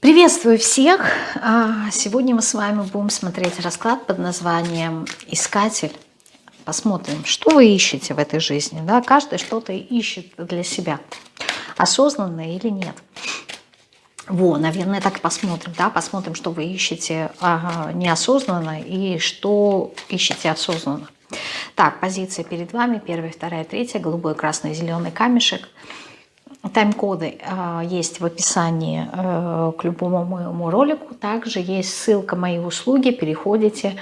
Приветствую всех! А, сегодня мы с вами будем смотреть расклад под названием «Искатель». Посмотрим, что вы ищете в этой жизни. Да? Каждый что-то ищет для себя. Осознанно или нет. Во, наверное, так посмотрим. Да? Посмотрим, что вы ищете ага, неосознанно и что ищете осознанно. Так, позиция перед вами. Первая, вторая, третья. Голубой, красный, зеленый камешек – Тайм-коды э, есть в описании э, к любому моему ролику. Также есть ссылка «Мои услуги». Переходите,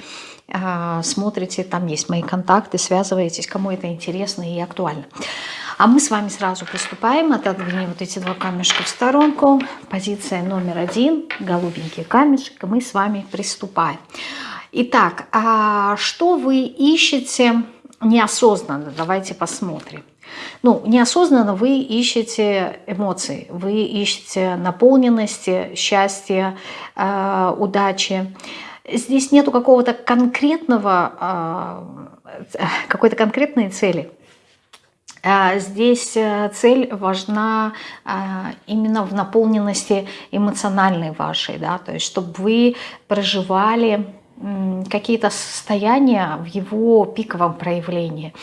э, смотрите, там есть мои контакты, связываетесь, кому это интересно и актуально. А мы с вами сразу приступаем. Отодвинем вот эти два камешка в сторонку. Позиция номер один, голубенький камешек. Мы с вами приступаем. Итак, а что вы ищете неосознанно? Давайте посмотрим. Ну, неосознанно вы ищете эмоции, вы ищете наполненности, счастья, э, удачи. Здесь нету какого-то конкретного, э, какой-то конкретной цели. Э, здесь э, цель важна э, именно в наполненности эмоциональной вашей, да, то есть чтобы вы проживали какие-то состояния в его пиковом проявлении.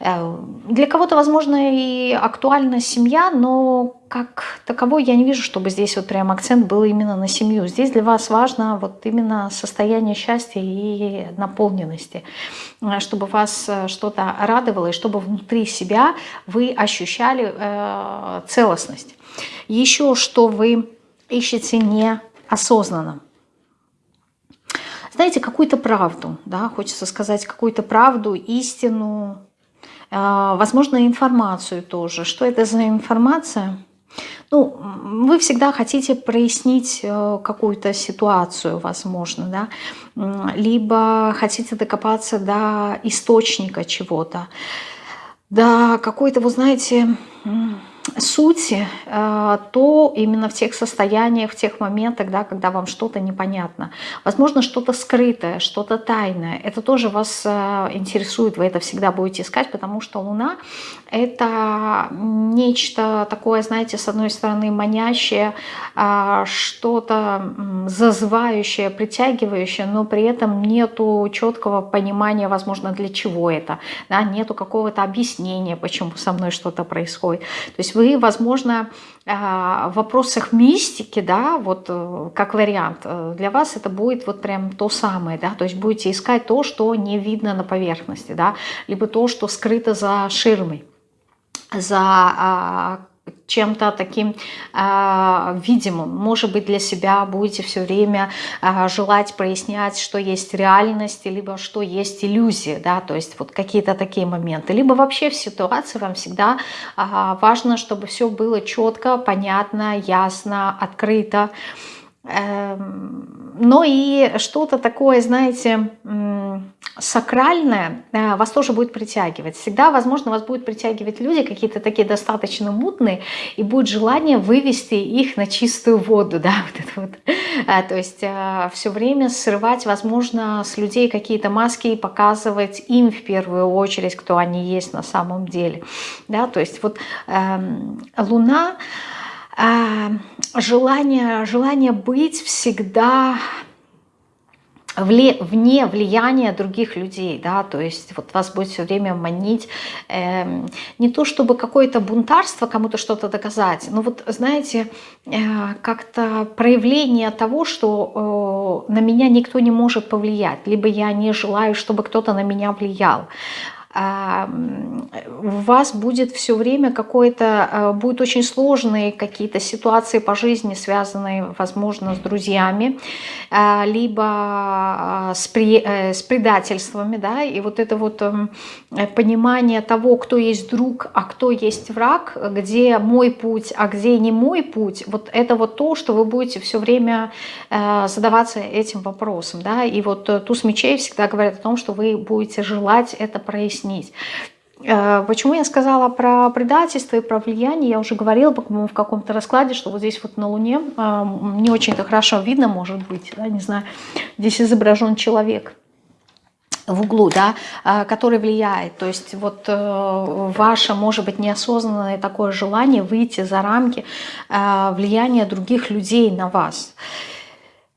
Э, для кого-то, возможно, и актуальна семья, но как таковой я не вижу, чтобы здесь вот прям акцент был именно на семью. Здесь для вас важно вот именно состояние счастья и наполненности, э, чтобы вас э, что-то радовало и чтобы внутри себя вы ощущали целостность. Еще что вы ищете неосознанно. Знаете, какую-то правду, да, хочется сказать какую-то правду, истину, а, возможно, информацию тоже. Что это за информация? Ну, вы всегда хотите прояснить э, какую-то ситуацию, возможно, да, либо хотите докопаться до источника чего-то, до какой-то, вы знаете, сути, э, то именно в тех состояниях, в тех моментах, да, когда вам что-то непонятно. Возможно, что-то скрытое, что-то тайное. Это тоже вас э, интересует, вы это всегда будете искать, потому что Луна — это нечто такое, знаете, с одной стороны манящее, а, что-то зазывающее, притягивающее, но при этом нету четкого понимания, возможно, для чего это, да, нету какого-то объяснения, почему со мной что-то происходит. То есть вы, возможно, а, в вопросах мистики, да, вот э, как вариант, э, для вас это будет вот прям то самое, да, то есть будете искать то, что не видно на поверхности, да, либо то, что скрыто за ширмой, за а, чем-то таким э, видимым. Может быть, для себя будете все время э, желать прояснять, что есть реальность, либо что есть иллюзия, да, то есть вот какие-то такие моменты. Либо вообще в ситуации вам всегда э, важно, чтобы все было четко, понятно, ясно, открыто. Эм, но и что-то такое, знаете, сакральное э, вас тоже будет притягивать. Всегда, возможно, вас будут притягивать люди какие-то такие достаточно мутные, и будет желание вывести их на чистую воду, да, вот это вот. Э, то есть э, все время срывать, возможно, с людей какие-то маски и показывать им в первую очередь, кто они есть на самом деле, да, то есть вот эм, Луна а, желание, желание быть всегда вне влияния других людей, да, то есть вот вас будет все время манить э, не то чтобы какое-то бунтарство кому-то что-то доказать, но вот знаете, э, как-то проявление того, что э, на меня никто не может повлиять, либо я не желаю, чтобы кто-то на меня влиял у вас будет все время какой-то, э, будут очень сложные какие-то ситуации по жизни, связанные, возможно, с друзьями, э, либо э, с, при, с предательствами, да, и вот это вот эм, понимание того, кто есть друг, а кто есть враг, где мой путь, а где не мой путь, вот это вот то, что вы будете все время задаваться этим вопросом, да, и вот туз мечей всегда говорят о том, что вы будете желать это прояснить, объяснить. Э, почему я сказала про предательство и про влияние? Я уже говорила, по-моему, в каком-то раскладе, что вот здесь вот на Луне э, не очень-то хорошо видно, может быть, да, не знаю, здесь изображен человек. в углу, да, а, который влияет. То есть вот э, ваше, может быть, неосознанное такое желание выйти за рамки влияния других людей на вас.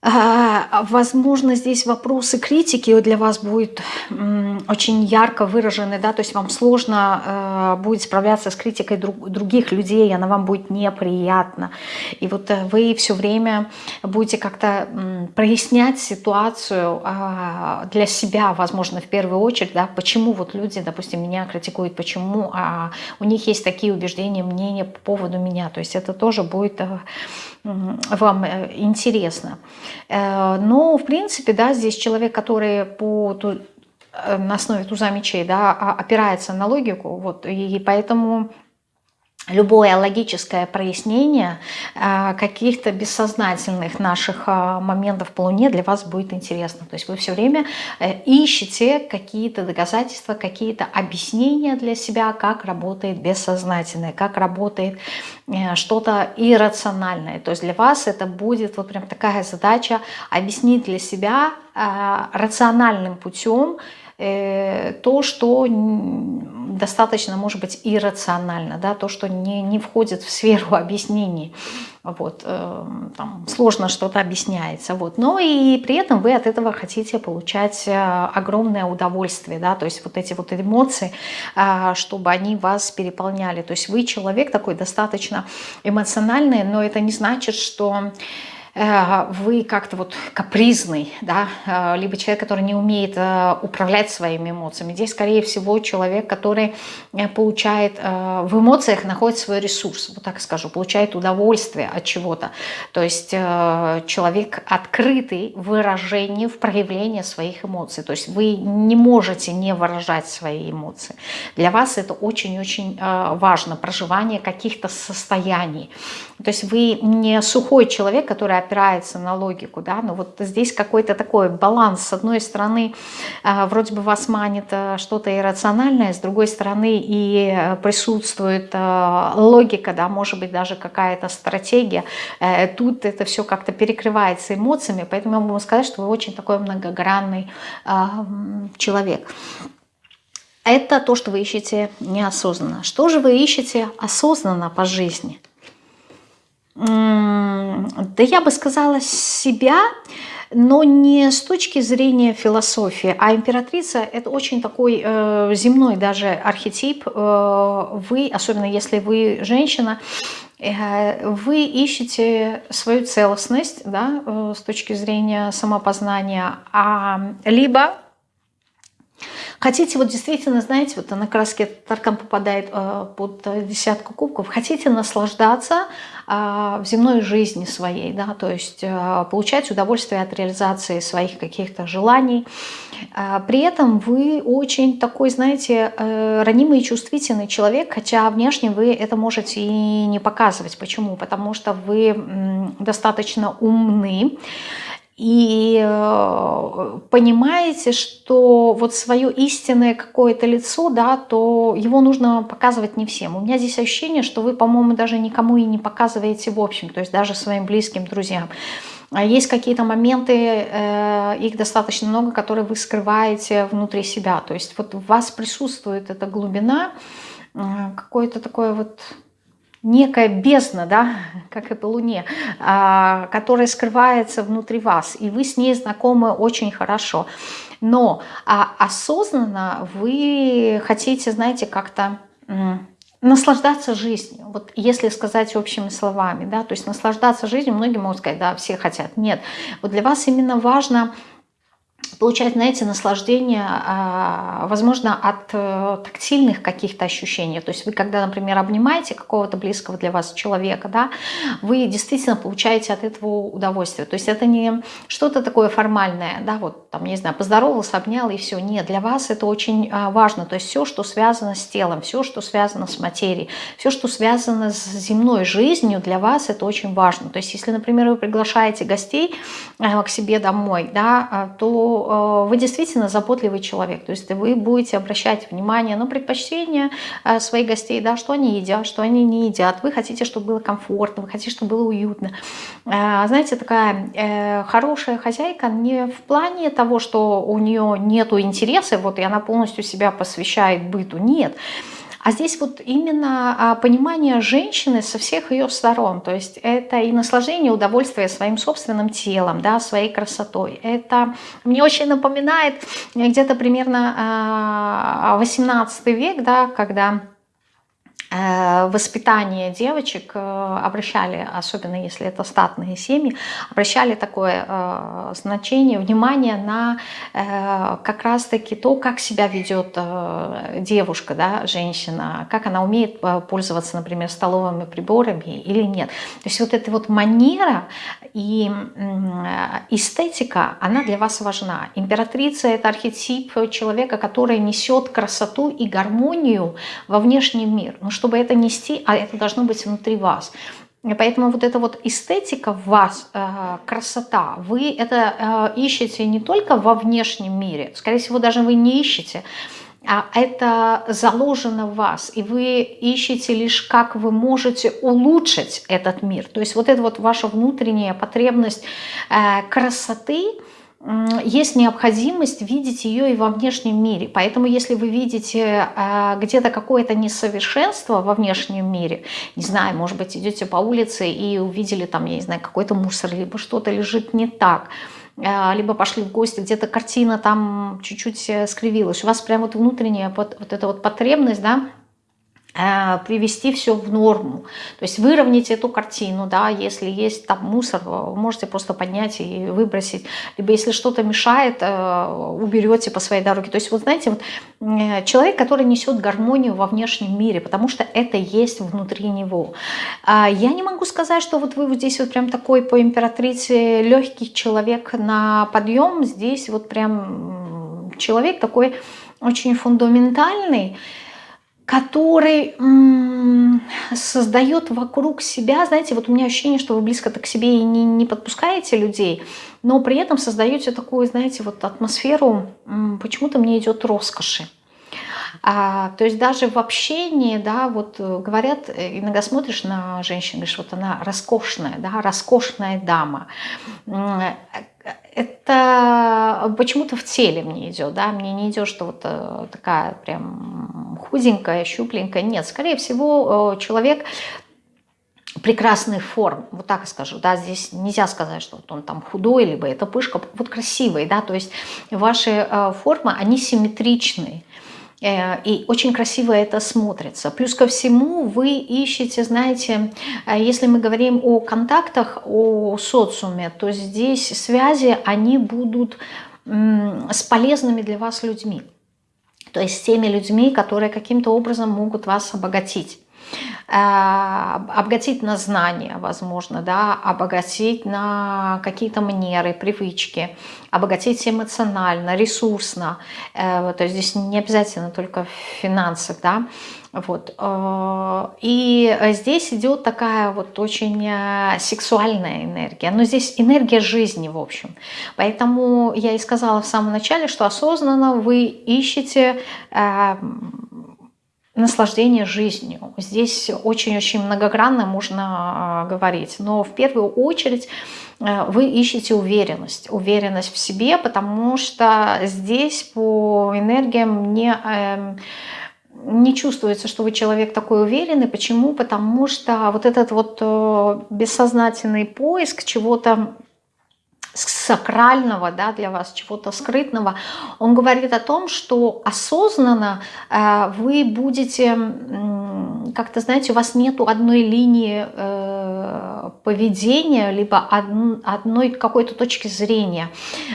Возможно, здесь вопросы критики для вас будут очень ярко выражены, да, то есть вам сложно э, будет справляться с критикой других людей, она вам будет неприятна. И вот э, вы все время будете как-то прояснять ситуацию а, для себя, возможно, в первую очередь, да, почему вот люди, допустим, меня критикуют, почему а у них есть такие убеждения, мнения по поводу меня. То есть это тоже будет э, вам интересно. Э, но, в принципе, да, здесь человек, который по э, на основе туза мечей, да, опирается на логику, вот, и поэтому любое логическое прояснение э, каких-то бессознательных наших э, моментов по Луне для вас будет интересно. То есть вы все время э, ищете какие-то доказательства, какие-то объяснения для себя, как работает бессознательное, как работает что-то иррациональное. То есть для вас это будет вот прям такая задача объяснить для себя рациональным путем, то, что достаточно, может быть, иррационально, да, то, что не, не входит в сферу объяснений. Вот, э, там сложно что-то объясняется. Вот. Но и при этом вы от этого хотите получать э, огромное удовольствие, да, то есть вот эти вот эмоции, чтобы они вас переполняли. То есть вы человек такой достаточно эмоциональный, но это не значит, что Э, вы как-то вот капризный, да, э, либо человек, который не умеет э, управлять своими эмоциями. Здесь, скорее всего, человек, который получает в эмоциях, находит свой ресурс, вот так скажу, получает удовольствие от чего-то. То есть человек открытый в выражении, в проявлении своих эмоций. То есть вы не можете не выражать свои эмоции. Для вас это очень-очень важно, проживание каких-то состояний. То есть вы не сухой человек, который опирается на логику, да, но вот здесь какой-то такой баланс. С одной стороны, э, вроде бы вас манит э, что-то иррациональное, с другой стороны и э, присутствует логика, да, может быть даже какая-то стратегия. Тут это все как-то перекрывается эмоциями, поэтому я могу сказать, что вы очень такой многогранный человек. Это то, что вы ищете неосознанно. Что же вы ищете осознанно по жизни? Да я бы сказала, себя, но не с точки зрения философии, а императрица – это очень такой э, земной даже архетип. Э, вы, особенно если вы женщина, э, вы ищете свою целостность да, э, с точки зрения самопознания, а, либо Хотите вот действительно, знаете, вот на краске Таркан попадает э, под десятку кубков, хотите наслаждаться э, в земной жизни своей, да, то есть э, получать удовольствие от реализации своих каких-то желаний. Э, при этом вы очень такой, знаете, э, ранимый и чувствительный человек, хотя внешне вы это можете и не показывать. Почему? Потому что вы достаточно умны, и э, понимаете, что вот свое истинное какое-то лицо, да, то его нужно показывать не всем. У меня здесь ощущение, что вы, по-моему, даже никому и не показываете в общем, то есть даже своим близким друзьям. А есть какие-то моменты, э, их достаточно много, которые вы скрываете внутри себя. То есть вот у вас присутствует эта глубина, э, какое-то такое вот некая бездна, да, как по Луне, а, которая скрывается внутри вас, и вы с ней знакомы очень хорошо. Но а, осознанно вы хотите, знаете, как-то наслаждаться жизнью. Вот если сказать общими словами, да, то есть наслаждаться жизнью, многие могут сказать, да, все хотят. Нет, вот для вас именно важно получать, знаете, наслаждение, а, возможно, от э, тактильных каких-то ощущений. То есть вы, когда, например, обнимаете какого-то близкого для вас человека, да, вы действительно получаете от этого удовольствие. То есть это не что-то такое формальное, да, вот там, не знаю, поздоровался, обнял и все. Нет, для вас это очень а, важно. То есть все, что связано с телом, все, что связано с материей, все, что связано с земной жизнью, для вас это очень важно. То есть если, например, вы приглашаете гостей э, к себе домой, да, то Э, вы действительно заботливый человек, то есть вы будете обращать внимание на предпочтения э, своих гостей, да, что они едят, что они не едят, вы хотите, чтобы было комфортно, вы хотите, чтобы было уютно. э, знаете, такая хорошая хозяйка не в плане того, что у нее нету интереса, вот и она полностью себя посвящает быту, нет. А здесь вот именно а, понимание женщины со всех ее сторон. То есть это и наслаждение, удовольствие своим собственным телом, да, своей красотой. Это мне очень напоминает где-то примерно 18 а, век, да, когда Э, воспитание девочек э, обращали, особенно если это статные семьи, обращали такое э, значение, внимание на как раз-таки то, как себя ведет девушка, да, женщина, как она умеет пользоваться, например, столовыми приборами или нет. То есть вот эта вот манера и эстетика, она для вас важна. Императрица – это архетип человека, который несет красоту и гармонию во внешний мир. Ну, чтобы это нести, а это должно быть внутри вас. Поэтому вот эта вот эстетика в вас, э, красота, вы это э, ищете не только во внешнем мире, скорее всего, даже вы не ищете, а это заложено в вас, и вы ищете лишь, как вы можете улучшить этот мир. То есть вот эта вот ваша внутренняя потребность э, красоты – есть необходимость видеть ее и во внешнем мире. Поэтому если вы видите а, где-то какое-то несовершенство во внешнем мире, не знаю, может быть, идете по улице и увидели там, я не знаю, какой-то мусор, либо что-то лежит не так, а, либо пошли в гости, где-то картина там чуть-чуть э, скривилась, у вас прям вот внутренняя вот, вот эта вот потребность, да, привести все в норму. То есть выровнять эту картину, да, если есть там мусор, можете просто поднять и выбросить. Либо если что-то мешает, э, уберете по своей дороге. То есть вот знаете, вот, э, человек, который несет гармонию во внешнем мире, потому что это есть внутри него. А я не могу сказать, что вот вы вот здесь вот прям такой по императрице легкий человек на подъем. Здесь вот прям человек такой очень фундаментальный, который создает вокруг себя, знаете, вот у меня ощущение, что вы близко-то к себе и не, не подпускаете людей, но при этом создаете такую, знаете, вот атмосферу, почему-то мне идет роскоши. А, то есть даже в общении, да, вот э, говорят, э, иногда смотришь на женщину, говоришь, вот она роскошная, да, роскошная дама это почему-то в теле мне идет, да, мне не идет, что вот э, такая прям худенькая, щупленькая, нет, скорее всего, э, человек прекрасных форм, вот так скажу, да, здесь нельзя сказать, что вот он там худой, либо это пышка, вот красивый, да, то есть ваши э, формы, они симметричные, Э, и очень красиво это смотрится. Плюс ко всему вы ищете, знаете, э, если мы говорим о контактах, о социуме, то здесь связи, они будут с полезными для вас людьми. То есть с теми людьми, которые каким-то образом могут вас обогатить. Э, обогатить на знания, возможно, да, обогатить на какие-то манеры, привычки, обогатить эмоционально, ресурсно. Э, то есть здесь не обязательно только в финансах, да. Вот. Э, и здесь идет такая вот очень сексуальная энергия. Но здесь энергия жизни, в общем. Поэтому я и сказала в самом начале, что осознанно вы ищете наслаждение жизнью. Здесь очень-очень многогранно можно а, говорить. Но в первую очередь э, вы ищете уверенность. Уверенность в себе, потому что здесь по энергиям не эм, не чувствуется, что вы человек такой уверенный. Почему? Потому что вот этот вот э, бессознательный поиск чего-то сакрального да, для вас, чего-то скрытного, он говорит о том, что осознанно э, вы будете, как-то, знаете, у вас нету одной линии э, поведения, либо од, одной какой-то точки зрения.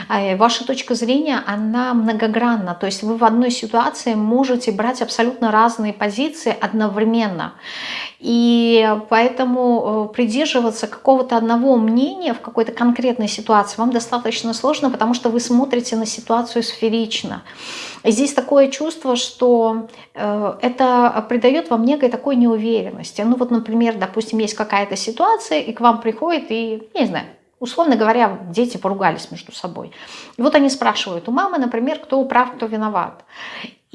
Э, ваша точка зрения, она многогранна, то есть вы в одной ситуации можете брать абсолютно разные позиции одновременно. И поэтому э, придерживаться какого-то одного мнения в какой-то конкретной ситуации вам достаточно сложно, потому что вы смотрите на ситуацию сферично. И здесь такое чувство, что э, это придает вам некой такой неуверенности. Ну вот, например, допустим, есть какая-то ситуация, и к вам приходит, и, не знаю, условно говоря, дети поругались между собой. И вот они спрашивают у мамы, например, кто прав, кто виноват.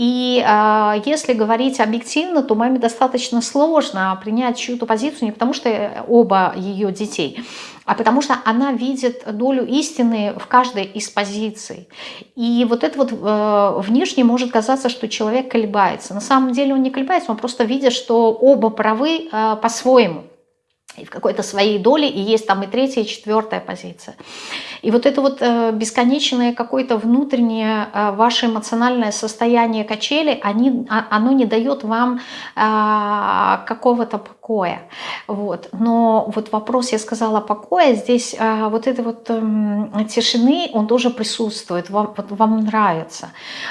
И э, если говорить объективно, то маме достаточно сложно принять чью-то позицию не потому, что оба ее детей, а потому что она видит долю истины в каждой из позиций. И вот это вот э, внешне может казаться, что человек колебается. На самом деле он не колебается, он просто видит, что оба правы э, по-своему и в какой-то своей доле, и есть там и третья, и четвертая позиция. И вот это вот э, бесконечное какое-то внутреннее э, ваше эмоциональное состояние качели, они, а, оно не дает вам э, какого-то покоя. Вот. Но вот вопрос, я сказала, покоя, здесь э, вот этой вот э, тишины, он тоже присутствует, вам, вот, вам нравится.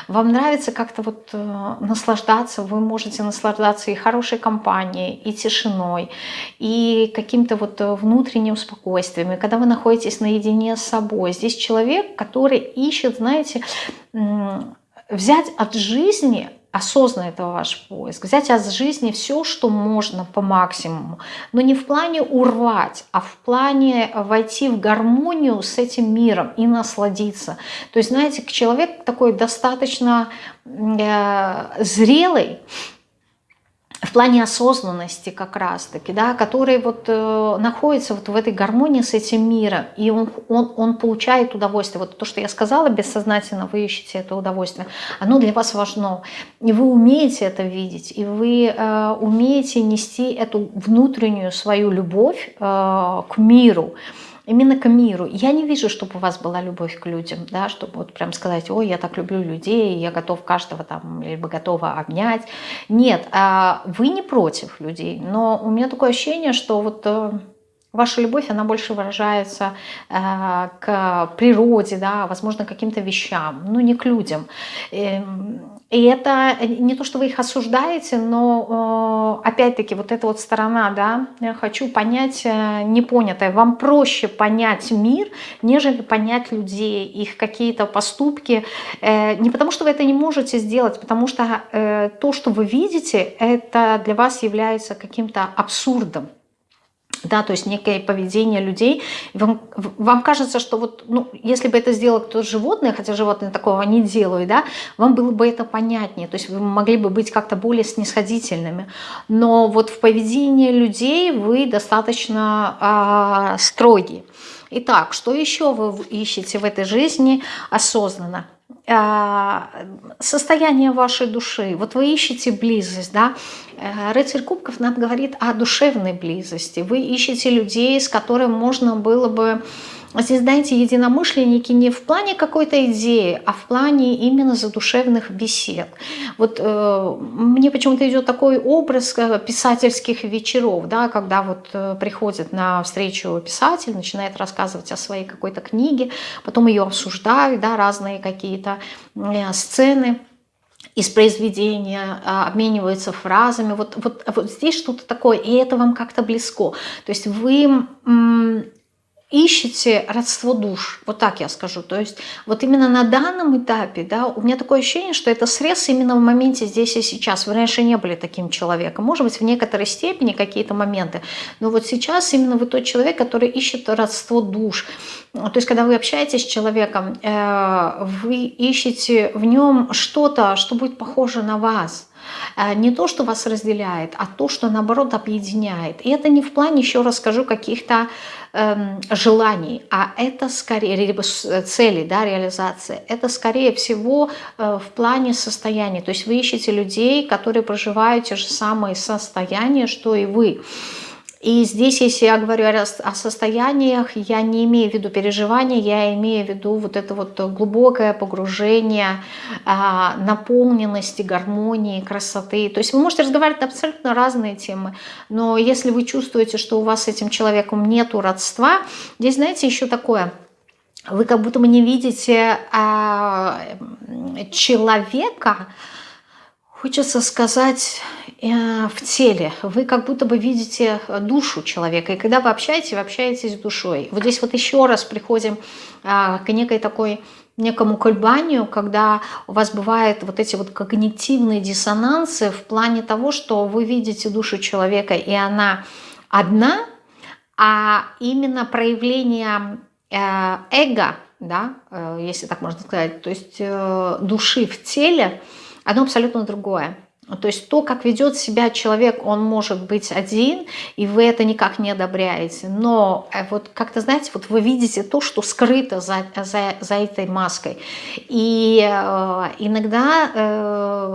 Вам нравится как-то вот э, наслаждаться, вы можете наслаждаться и хорошей компанией, и тишиной, и каким-то вот э, внутренним спокойствием. И когда вы находитесь наедине с собой, здесь человек, который ищет, знаете, взять от жизни осознанно это ваш поиск, взять от жизни все, что можно по максимуму, но не в плане урвать, а в плане войти в гармонию с этим миром и насладиться. То есть, знаете, человек такой достаточно э, зрелый, в плане осознанности как раз-таки, да, который вот э, находится вот в этой гармонии с этим миром, и он, он, он получает удовольствие. Вот то, что я сказала, бессознательно вы ищете это удовольствие, оно для вас важно. И вы умеете это видеть, и вы э, умеете нести эту внутреннюю свою любовь э, к миру, именно к миру. Я не вижу, чтобы у вас была любовь к людям, да, чтобы вот прям сказать, ой, я так люблю людей, я готов каждого там, либо готова обнять. Нет, а вы не против людей, но у меня такое ощущение, что вот э, Ваша любовь, она больше выражается э, к природе, да, возможно, каким-то вещам, но не к людям. Э, и это не то, что вы их осуждаете, но э, опять-таки вот эта вот сторона, да, я хочу понять э, непонятое. Вам проще понять мир, нежели понять людей, их какие-то поступки. Э, не потому, что вы это не можете сделать, потому что э, то, что вы видите, это для вас является каким-то абсурдом да, то есть некое поведение людей. Вам, вам кажется, что вот, ну, если бы это сделало кто-то животное, хотя животные такого не делают, да, вам было бы это понятнее, то есть вы могли бы быть как-то более снисходительными. Но вот в поведении людей вы достаточно а, строгие. Итак, что еще вы ищете в этой жизни осознанно? А, состояние вашей души. Вот вы ищете близость, да? Э, рыцарь кубков нам говорит о душевной близости. Вы ищете людей, с которыми можно было бы Здесь, знаете, единомышленники не в плане какой-то идеи, а в плане именно задушевных бесед. Вот э, мне почему-то идет такой образ э, писательских вечеров, да, когда вот э, приходит на встречу писатель, начинает рассказывать о своей какой-то книге, потом ее обсуждают, да, разные какие-то э, сцены из произведения, а, обмениваются фразами. Вот, вот, вот здесь что-то такое, и это вам как-то близко. То есть вы ищете родство душ, вот так я скажу. То есть вот именно на данном этапе, да, у меня такое ощущение, что это срез именно в моменте здесь и сейчас. Вы раньше не были таким человеком. Может быть, в некоторой степени какие-то моменты. Но вот сейчас именно вы тот человек, который ищет родство душ. То есть когда вы общаетесь с человеком, э, вы ищете в нем что-то, что будет похоже на вас не то, что вас разделяет, а то, что наоборот объединяет. И это не в плане, еще раз скажу, каких-то эм, желаний, а это скорее, либо э, цели, да, реализация, это скорее всего э, в плане состояния. То есть вы ищете людей, которые проживают те же самые состояния, что и вы. И здесь, если я говорю о состояниях, я не имею в виду переживания, я имею в виду вот это вот глубокое погружение, а, наполненности, гармонии, красоты. То есть вы можете разговаривать на абсолютно разные темы, но если вы чувствуете, что у вас с этим человеком нету родства, здесь, знаете, еще такое – вы как будто бы не видите а, человека, хочется сказать, в теле. Вы как будто бы видите душу человека. И когда вы общаетесь, вы общаетесь с душой. Вот здесь вот еще раз приходим а, к некой такой некому колебанию, когда у вас бывают вот эти вот когнитивные диссонансы в плане того, что вы видите душу человека, и она одна, а именно проявление э, эго, да, э, если так можно сказать, то есть души в теле – оно абсолютно другое. То есть то, как ведет себя человек, он может быть один, и вы это никак не одобряете. Но э, вот как-то, знаете, вот вы видите то, что скрыто за, за, за этой маской. И э, иногда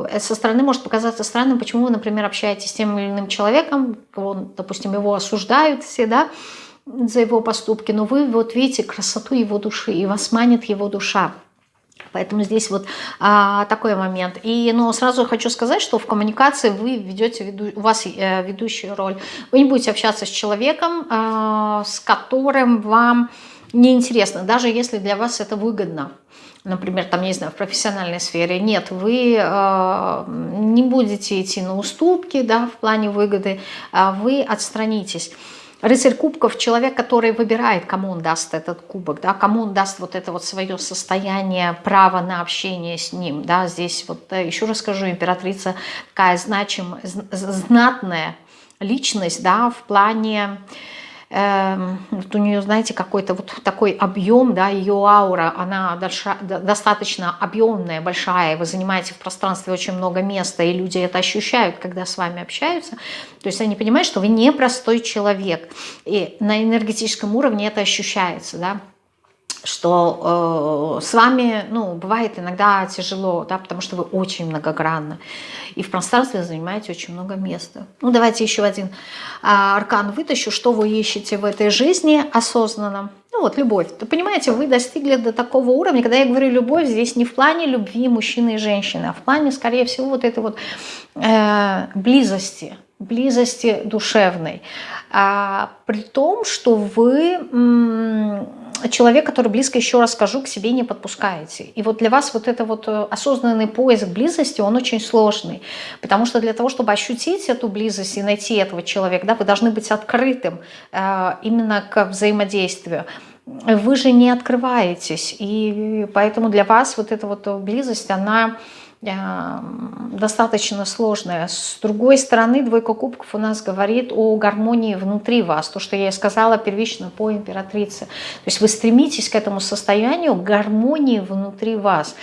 э, со стороны может показаться странным, почему вы, например, общаетесь с тем или иным человеком, он, допустим, его осуждают все, да, за его поступки, но вы вот видите красоту его души, и вас манит его душа. Поэтому здесь вот а, такой момент. И но сразу хочу сказать, что в коммуникации вы ведете, веду, у вас э, ведущую роль. Вы не будете общаться с человеком, э, с которым вам неинтересно, даже если для вас это выгодно. Например, там, не знаю, в профессиональной сфере. Нет, вы э, не будете идти на уступки да, в плане выгоды, а вы отстранитесь. Рыцарь кубков – человек, который выбирает, кому он даст этот кубок, да, кому он даст вот это вот свое состояние, право на общение с ним. Да. Здесь вот э, еще раз скажу, императрица такая значимая, знатная личность да, в плане вот у нее, знаете, какой-то вот такой объем, да, ее аура, она достаточно объемная, большая, вы занимаете в пространстве очень много места, и люди это ощущают, когда с вами общаются. То есть они понимают, что вы не простой человек, и на энергетическом уровне это ощущается, да что э, с вами, ну, бывает иногда тяжело, да, потому что вы очень многогранны, и в пространстве занимаете очень много места. Ну, давайте еще один э, аркан вытащу, что вы ищете в этой жизни осознанно. Ну, вот, любовь. Вы понимаете, вы достигли до такого уровня, когда я говорю любовь, здесь не в плане любви мужчины и женщины, а в плане, скорее всего, вот этой вот э, близости, близости душевной. А, при том, что вы человек, который близко, еще раз скажу, к себе не подпускаете. И вот для вас вот это вот э, осознанный поиск близости, он очень сложный. Потому что для того, чтобы ощутить эту близость и найти этого человека, да, вы должны быть открытым э, именно к взаимодействию вы же не открываетесь, и поэтому для вас вот эта вот близость, она достаточно сложная. С другой стороны, двойка кубков у нас говорит о гармонии внутри вас. То, что я и сказала первично по императрице. То есть вы стремитесь к этому состоянию гармонии внутри вас.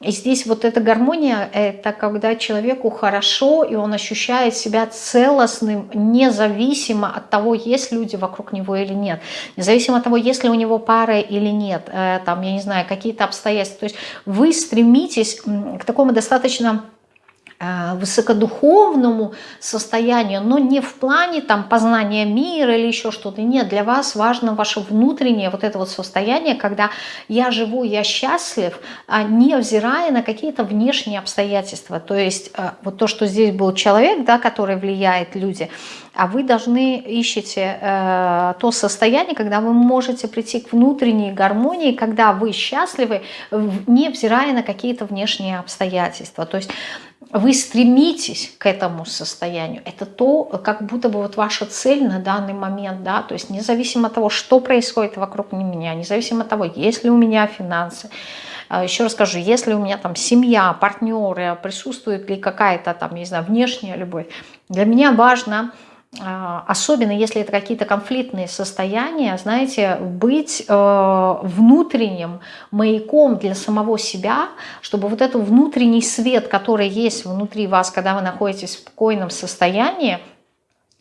И здесь вот эта гармония, это когда человеку хорошо, и он ощущает себя целостным, независимо от того, есть люди вокруг него или нет. Независимо от того, есть ли у него пара или нет. Э, там, я не знаю, какие-то обстоятельства. То есть вы стремитесь к такому достаточно Э, высокодуховному состоянию, но не в плане там познания мира или еще что-то. Нет, для вас важно ваше внутреннее вот это вот состояние, когда я живу, я счастлив, а не взирая на какие-то внешние обстоятельства. То есть э, вот то, что здесь был человек, да, который влияет люди, а вы должны ищете э, то состояние, когда вы можете прийти к внутренней гармонии, когда вы счастливы, не взирая на какие-то внешние обстоятельства. То есть вы стремитесь к этому состоянию. Это то, как будто бы вот ваша цель на данный момент, да, то есть независимо от того, что происходит вокруг меня, независимо от того, есть ли у меня финансы, а, еще раз скажу, если у меня там семья, партнеры, присутствует ли какая-то там, не знаю, внешняя любовь, для меня важно а, особенно если это какие-то конфликтные состояния, знаете, быть э, внутренним маяком для самого себя, чтобы вот этот внутренний свет, который есть внутри вас, когда вы находитесь в спокойном состоянии,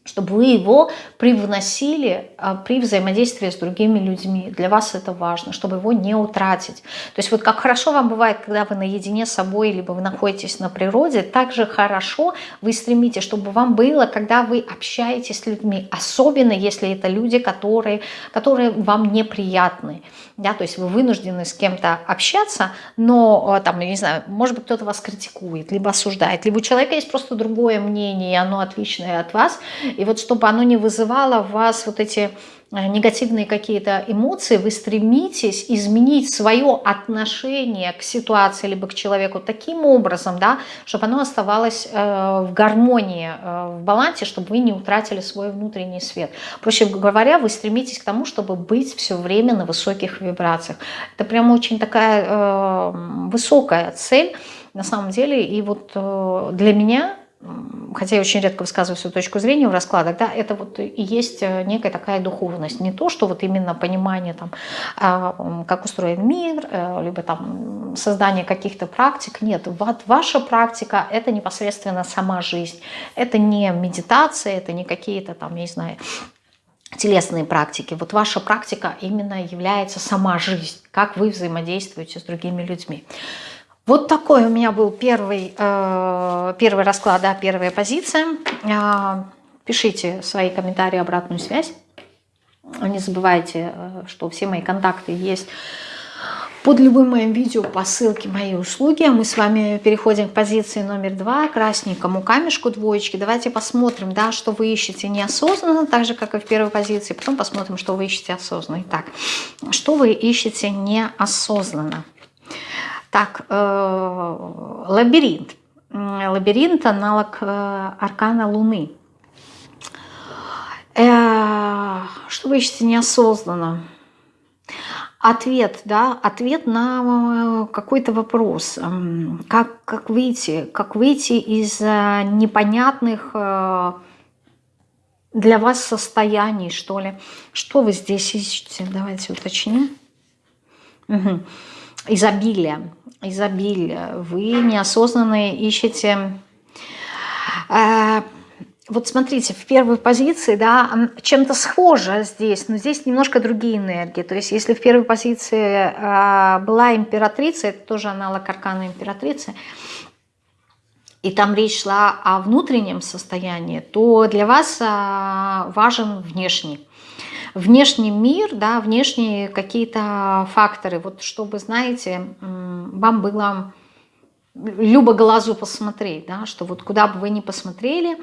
чтобы вы его привносили а, при взаимодействии с другими людьми. Для вас это важно, чтобы его не утратить. То есть вот как хорошо вам бывает, когда вы наедине с собой, либо вы находитесь на природе, так же хорошо вы стремитесь, чтобы вам было, когда вы общаетесь с людьми, особенно если это люди, которые, которые вам неприятны. Да? То есть вы вынуждены с кем-то общаться, но а, там, я не знаю, может быть кто-то вас критикует, либо осуждает, либо у человека есть просто другое мнение, и оно отличное от вас, и вот чтобы оно не вызывало в вас вот эти э, негативные какие-то эмоции, вы стремитесь изменить свое отношение к ситуации либо к человеку таким образом, да, чтобы оно оставалось э, в гармонии, э, в балансе, чтобы вы не утратили свой внутренний свет. Проще говоря, вы стремитесь к тому, чтобы быть все время на высоких вибрациях. Это прям очень такая высокая цель на самом деле. И вот для меня хотя я очень редко высказываю свою точку зрения в раскладах, да, это вот и есть э, некая такая духовность. Не то, что вот именно понимание, там, а, как устроен мир, э, либо там создания каких-то практик. Нет, ваша практика – это непосредственно сама жизнь. Это не медитация, это не какие-то там, я не знаю, телесные практики. Вот ваша практика именно является сама жизнь, как вы взаимодействуете с другими людьми. Вот такой у меня был первый, э, первый расклад, да, первая позиция. Э, пишите свои комментарии, обратную связь. Не забывайте, э, что все мои контакты есть под любым моим видео по ссылке моей услуги. Мы с вами переходим к позиции номер два, красненькому камешку двоечки. Давайте посмотрим, да, что вы ищете неосознанно, так же, как и в первой позиции. Потом посмотрим, что вы ищете осознанно. Итак, что вы ищете неосознанно? Так, э, лабиринт. Лабиринт – аналог э, аркана Луны. Э, что вы ищете неосознанно? Ответ, да, ответ на какой-то вопрос. Как, как, выйти, как выйти из непонятных для вас состояний, что ли. Что вы здесь ищете? Давайте уточним. Угу. Изобилие изобилия, вы неосознанно ищете... Э, вот смотрите, в первой позиции, да, чем-то схоже здесь, но здесь немножко другие энергии. То есть если в первой позиции э, была императрица, это тоже аналог аркана императрицы, и там речь шла о внутреннем состоянии, то для вас э, важен внешний внешний мир, да, внешние какие-то факторы, вот чтобы, знаете, вам было любо глазу посмотреть, да, что вот куда бы вы ни посмотрели,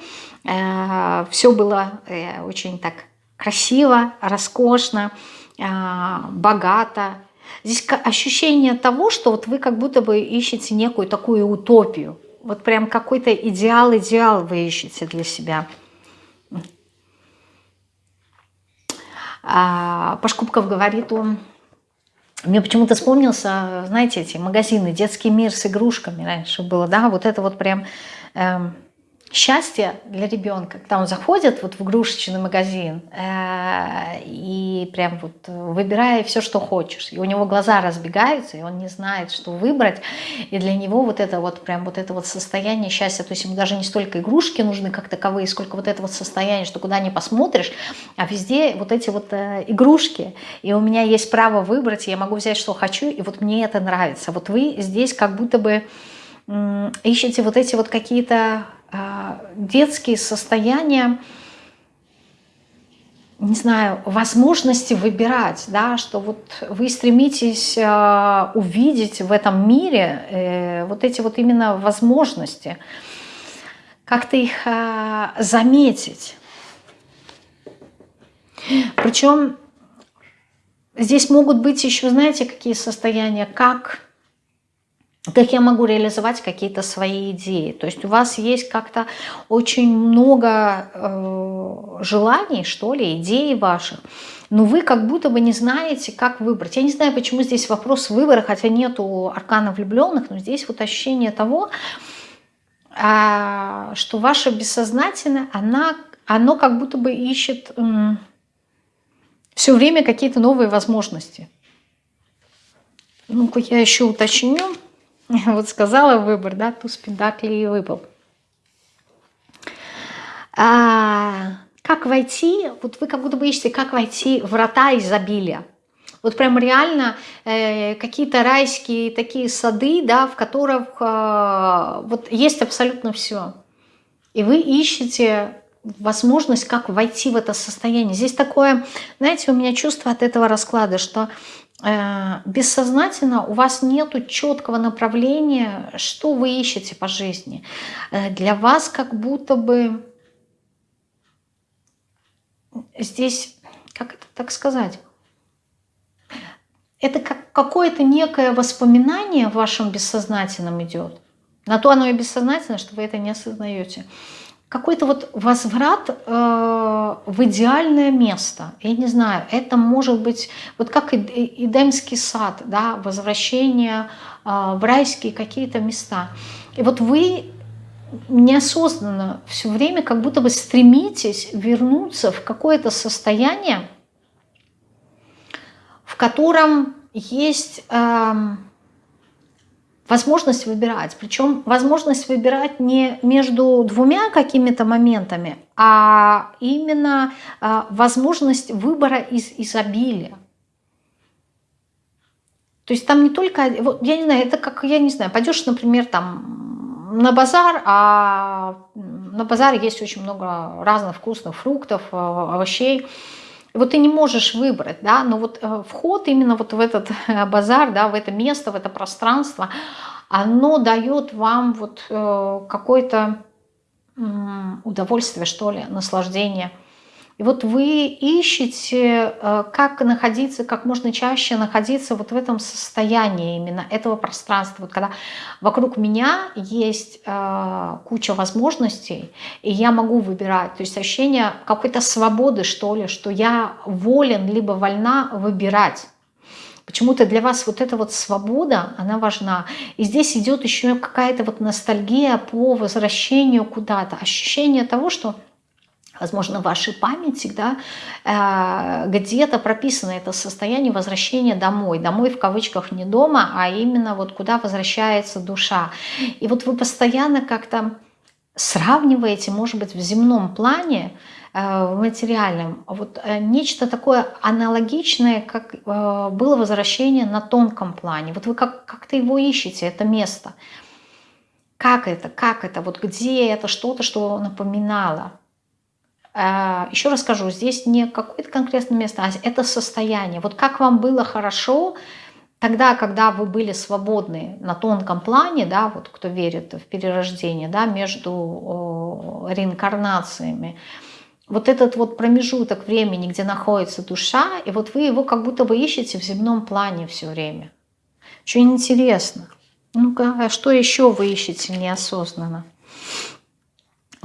э, все было э, очень так красиво, роскошно, э, богато. Здесь ощущение того, что вот вы как будто бы ищете некую такую утопию, вот прям какой-то идеал-идеал вы ищете для себя. Пашкубков говорит, он... Мне почему-то вспомнился, знаете, эти магазины «Детский мир» с игрушками раньше было, да, вот это вот прям... Эм, счастье для ребенка, когда он заходит вот в игрушечный магазин э, и прям вот выбирая все, что хочешь, и у него глаза разбегаются, и он не знает, что выбрать, и для него вот это вот прям вот это вот состояние счастья, то есть ему даже не столько игрушки нужны как таковые, сколько вот это вот состояние, что куда ни посмотришь, а везде вот эти вот э, игрушки, и у меня есть право выбрать, я могу взять, что хочу, и вот мне это нравится. Вот вы здесь как будто бы ищете вот эти вот какие-то а, детские состояния, не знаю, возможности выбирать, да, что вот вы стремитесь э, увидеть в этом мире э, вот эти вот именно возможности, как-то их э, заметить. Причем здесь могут быть еще, знаете, какие состояния, как как я могу реализовать какие-то свои идеи. То есть у вас есть как-то очень много э, желаний, что ли, идей ваших, но вы как будто бы не знаете, как выбрать. Я не знаю, почему здесь вопрос выбора, хотя нету аркана влюбленных, но здесь вот ощущение того, э, что ваше бессознательное, она, оно как будто бы ищет э, все время какие-то новые возможности. Ну-ка я еще уточню. Вот сказала выбор, да, туз пентаклей и выпал. А, как войти, вот вы как будто бы ищете, как войти в врата изобилия. Вот прям реально э, какие-то райские такие сады, да, в которых э, вот есть абсолютно все. И вы ищете возможность, как войти в это состояние. Здесь такое, знаете, у меня чувство от этого расклада, что бессознательно у вас нет четкого направления, что вы ищете по жизни. Э, для вас как будто бы здесь, как это так сказать, это как какое-то некое воспоминание в вашем бессознательном идет. На то оно и бессознательно, что вы это не осознаете какой-то вот возврат э, в идеальное место. Я не знаю, это может быть вот как Эдемский сад, да, возвращение э, в райские какие-то места. И вот вы неосознанно все время как будто бы стремитесь вернуться в какое-то состояние, в котором есть э, возможность выбирать. Причем возможность выбирать не между двумя какими-то моментами, а именно а, возможность выбора из изобилия. То есть там не только, вот, я не знаю, это как, я не знаю, пойдешь, например, там на базар, а на базаре есть очень много разных вкусных фруктов, а, овощей, вот ты не можешь выбрать, да, но вот э, вход именно вот в этот э, базар, да, в это место, в это пространство, оно дает вам вот э, какое-то удовольствие, что ли, наслаждение – и вот вы ищете, э, как находиться, как можно чаще находиться вот в этом состоянии именно этого пространства. Вот когда вокруг меня есть э, куча возможностей, и я могу выбирать. То есть ощущение какой-то свободы, что ли, что я волен либо вольна выбирать. Почему-то для вас вот эта вот свобода, она важна. И здесь идет еще какая-то вот ностальгия по возвращению куда-то. Ощущение того, что возможно, в вашей памяти, да, э, где-то прописано это состояние возвращения домой. Домой в кавычках не дома, а именно вот куда возвращается душа. И вот вы постоянно как-то сравниваете, может быть, в земном плане, э, в материальном, вот э, нечто такое аналогичное, как было возвращение на тонком плане. Вот вы как-то как его ищете, это место. Как это, как это, вот где это, что-то, что напоминало. А, Еще раз скажу, здесь не какое-то конкретное место, а это состояние. Вот как вам было хорошо тогда, когда вы были свободны на тонком плане, да, вот кто верит в перерождение, да, между реинкарнациями, вот этот вот промежуток времени, где находится душа, и вот вы его как будто бы ищете в земном плане все время. Очень интересно. Ну-ка, а что еще вы ищете неосознанно?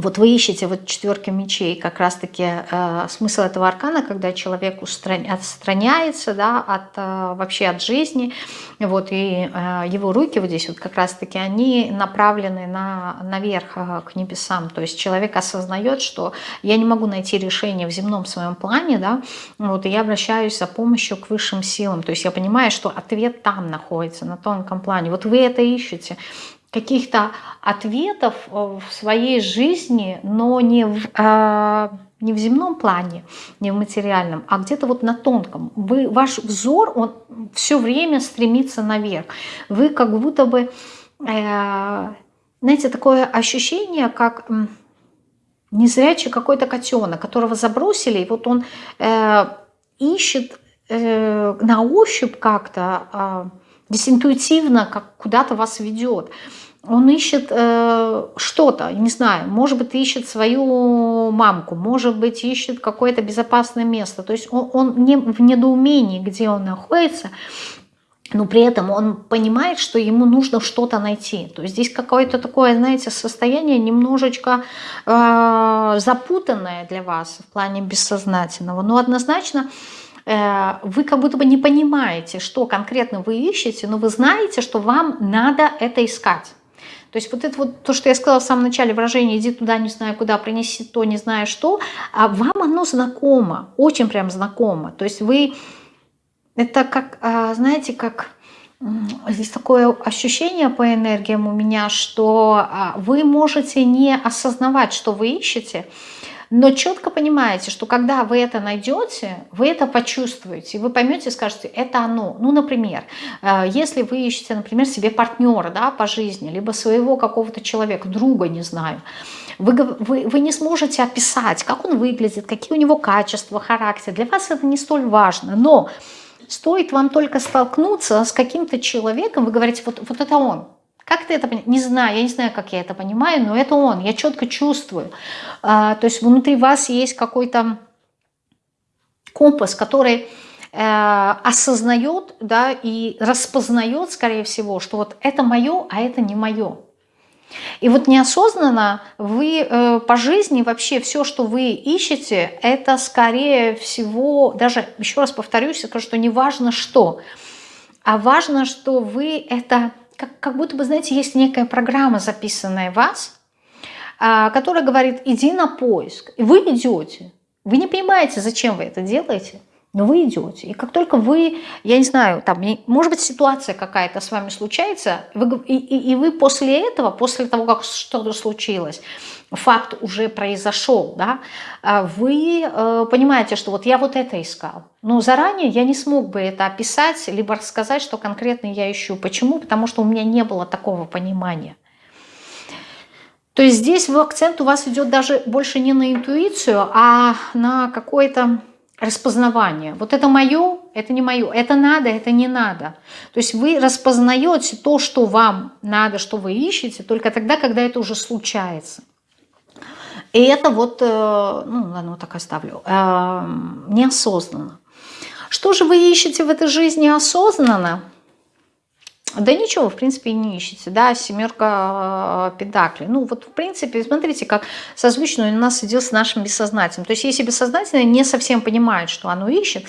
Вот вы ищете вот четверки мечей, как раз-таки э, смысл этого аркана, когда человек отстраняется да, от, э, вообще от жизни, вот, и э, его руки вот здесь вот как раз-таки, они направлены на, наверх э, к небесам, то есть человек осознает, что я не могу найти решение в земном своем плане, да, вот, и я обращаюсь за помощью к высшим силам, то есть я понимаю, что ответ там находится, на тонком плане, вот вы это ищете, каких-то ответов э, в своей жизни, но не в, э, не в земном плане, не в материальном, а где-то вот на тонком. Вы, ваш взор, он все время стремится наверх. Вы как будто бы, э, знаете, такое ощущение, как незрячий какой-то котенок, которого забросили, и вот он э, ищет э, на ощупь как-то, э, интуитивно как куда-то вас ведет он ищет э, что-то, не знаю, может быть, ищет свою мамку, может быть, ищет какое-то безопасное место. То есть он, он не в недоумении, где он находится, но при этом он понимает, что ему нужно что-то найти. То есть здесь какое-то такое, знаете, состояние немножечко э, запутанное для вас в плане бессознательного, но однозначно вы как будто бы не понимаете, что конкретно вы ищете, но вы знаете, что вам надо это искать. То есть вот это вот то, что я сказала в самом начале, выражение «иди туда, не знаю куда, принеси то, не знаю что», а вам оно знакомо, очень прям знакомо. То есть вы, это как, а, знаете, как здесь такое ощущение по энергиям у меня, что а, вы можете не осознавать, что вы ищете, но четко понимаете, что когда вы это найдете, вы это почувствуете, вы поймете, скажете, это оно. Ну, например, э, если вы ищете, например, себе партнера да, по жизни, либо своего какого-то человека, друга, не знаю, вы, вы, вы не сможете описать, как он выглядит, какие у него качества, характер. Для вас это не столь важно, но стоит вам только столкнуться с каким-то человеком, вы говорите, вот, вот это он, как ты это понимаешь? Не знаю, я не знаю, как я это понимаю, но это он, я четко чувствую. А, то есть внутри вас есть какой-то компас, который э, осознает да, и распознает, скорее всего, что вот это мое, а это не мое. И вот неосознанно вы э, по жизни вообще все, что вы ищете, это скорее всего, даже еще раз повторюсь, скажу, что не важно что, а важно, что вы это как, как будто бы, знаете, есть некая программа, записанная в вас, а, которая говорит, иди на поиск. И вы идете. Вы не понимаете, зачем вы это делаете. Но вы идете. И как только вы, я не знаю, там, может быть, ситуация какая-то с вами случается, вы, и, и, вы после этого, после того, как что-то случилось, факт уже произошел, да, а вы э, понимаете, что вот я вот это искал. Но заранее я не смог бы это описать, либо рассказать, что конкретно я ищу. Почему? Потому что у меня не было такого понимания. То есть здесь акцент у вас идет даже больше не на интуицию, а на какое-то распознавание. Вот это мое, это не мое, это надо, это не надо. То есть вы распознаете то, что вам надо, что вы ищете, только тогда, когда это уже случается. И это вот, э, ну ладно, вот так оставлю, э, неосознанно. Что же вы ищете в этой жизни осознанно? Да ничего, в принципе, и не ищете, да, семерка э, педакли. Ну вот, в принципе, смотрите, как созвучно у нас идет с нашим бессознательным. То есть, если бессознательное не совсем понимает, что оно ищет,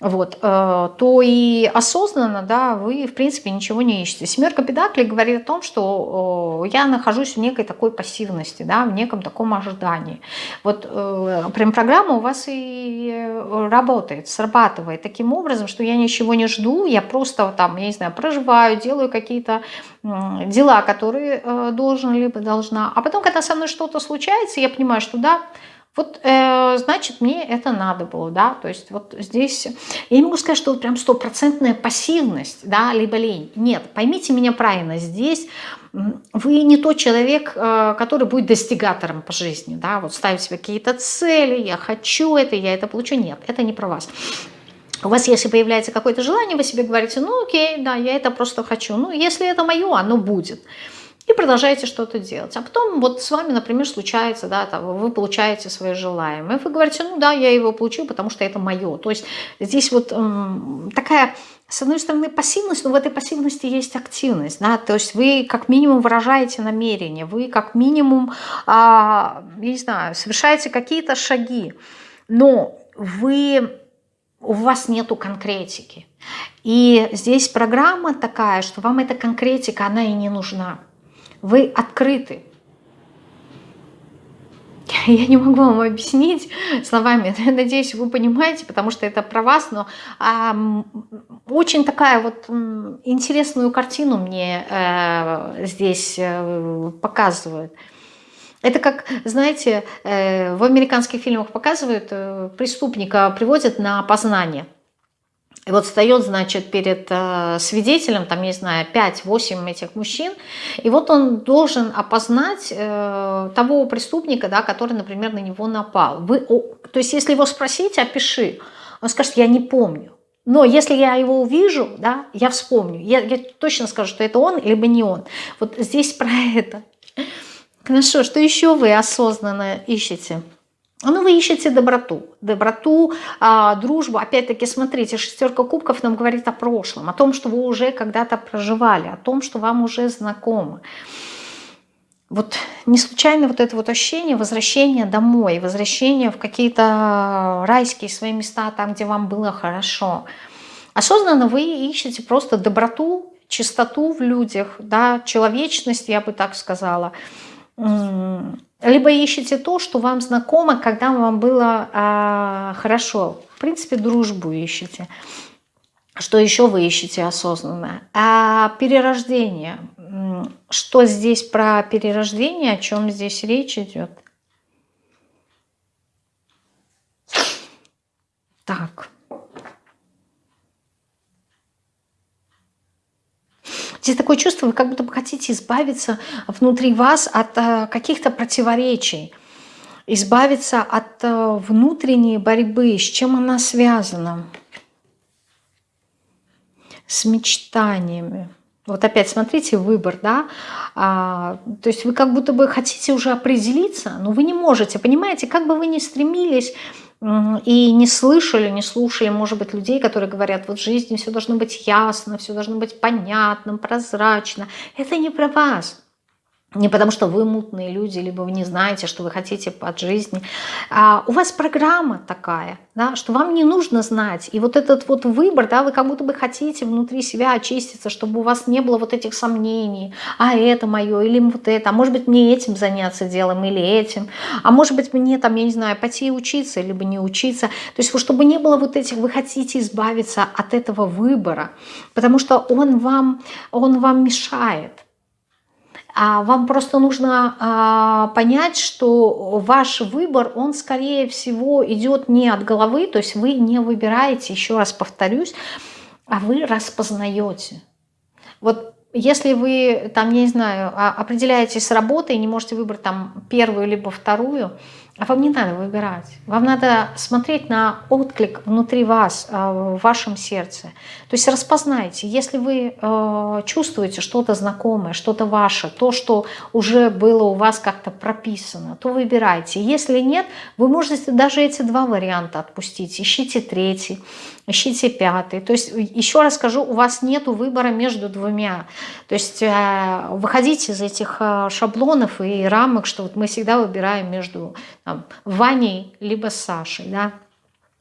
вот, э, то и осознанно, да, вы, в принципе, ничего не ищете. Семерка педаклей говорит о том, что я нахожусь в некой такой пассивности, да, в неком таком ожидании. Вот э, прям программа у вас и работает, срабатывает таким образом, что я ничего не жду, я просто там, я не знаю, проживаю, делаю какие-то дела, которые э, должен либо должна. А потом, когда со мной что-то случается, я понимаю, что да, вот, э, значит, мне это надо было, да, то есть вот здесь, я не могу сказать, что вот прям стопроцентная пассивность, да, либо лень. Нет, поймите меня правильно, здесь вы не тот человек, э, который будет достигатором по жизни, да, вот ставить себе какие-то цели, я хочу это, я это получу. Нет, это не про вас. У вас, если появляется какое-то желание, вы себе говорите, ну окей, да, я это просто хочу. Ну, если это мое, оно будет и продолжаете что-то делать. А потом вот с вами, например, случается, да, там, вы получаете свое желаемое, вы говорите, ну да, я его получил, потому что это мое. То есть здесь вот эм, такая, с одной стороны, пассивность, но в этой пассивности есть активность, да, то есть вы как минимум выражаете намерение, вы как минимум, э, я не знаю, совершаете какие-то шаги, но вы у вас нету конкретики. И здесь программа такая, что вам эта конкретика, она и не нужна вы открыты. Я не могу вам объяснить словами, надеюсь, вы понимаете, потому что это про вас, но а, очень такая вот интересную картину мне э, здесь э, показывают. Это как, знаете, э, в американских фильмах показывают, э, преступника приводят на опознание. И вот встает, значит, перед э, свидетелем, там, не знаю, 5-8 этих мужчин, и вот он должен опознать э, того преступника, да, который, например, на него напал. Вы, то есть, если его спросить, опиши, он скажет, я не помню. Но если я его увижу, да, я вспомню. Я, я точно скажу, что это он, либо не он. Вот здесь про это. Хорошо, что еще вы осознанно ищете? Ну, вы ищете доброту, доброту, а, дружбу. Опять-таки, смотрите, шестерка кубков нам говорит о прошлом, о том, что вы уже когда-то проживали, о том, что вам уже знакомо. Вот не случайно вот это вот ощущение возвращения домой, возвращения в какие-то райские свои места, там, где вам было хорошо. Осознанно вы ищете просто доброту, чистоту в людях, да, человечность, я бы так сказала, либо ищете то, что вам знакомо, когда вам было а, хорошо. В принципе, дружбу ищете. Что еще вы ищете осознанно? А перерождение. Что здесь про перерождение, о чем здесь речь идет? Так. Здесь такое чувство, вы как будто бы хотите избавиться внутри вас от э, каких-то противоречий, избавиться от э, внутренней борьбы, с чем она связана? С мечтаниями. Вот опять смотрите, выбор, да, а, то есть вы как будто бы хотите уже определиться, но вы не можете, понимаете, как бы вы ни стремились и не слышали, не слушали, может быть, людей, которые говорят, вот в жизни все должно быть ясно, все должно быть понятным, прозрачно. Это не про вас. Не потому что вы мутные люди, либо вы не знаете, что вы хотите от жизни. А у вас программа такая, да, что вам не нужно знать. И вот этот вот выбор, да, вы как будто бы хотите внутри себя очиститься, чтобы у вас не было вот этих сомнений. А это мое, или вот это. А может быть мне этим заняться делом, или этим. А может быть мне там, я не знаю, пойти учиться, либо не учиться. То есть чтобы не было вот этих, вы хотите избавиться от этого выбора, потому что он вам, он вам мешает. А вам просто нужно а, понять, что ваш выбор, он скорее всего идет не от головы, то есть вы не выбираете, еще раз повторюсь, а вы распознаете. Вот если вы, там, не знаю, а, определяетесь с работой и не можете выбрать там первую либо вторую, а вам не надо выбирать. Вам надо смотреть на отклик внутри вас, а, в вашем сердце. То есть распознайте, если вы а, чувствуете что-то знакомое, что-то ваше, то, что уже было у вас как-то прописано, то выбирайте. Если нет, вы можете даже эти два варианта отпустить. Ищите третий, ищите пятый. То есть еще раз скажу, у вас нет выбора между двумя. То есть э, выходите из этих шаблонов и рамок, что вот мы всегда выбираем между там, Ваней либо Сашей, да,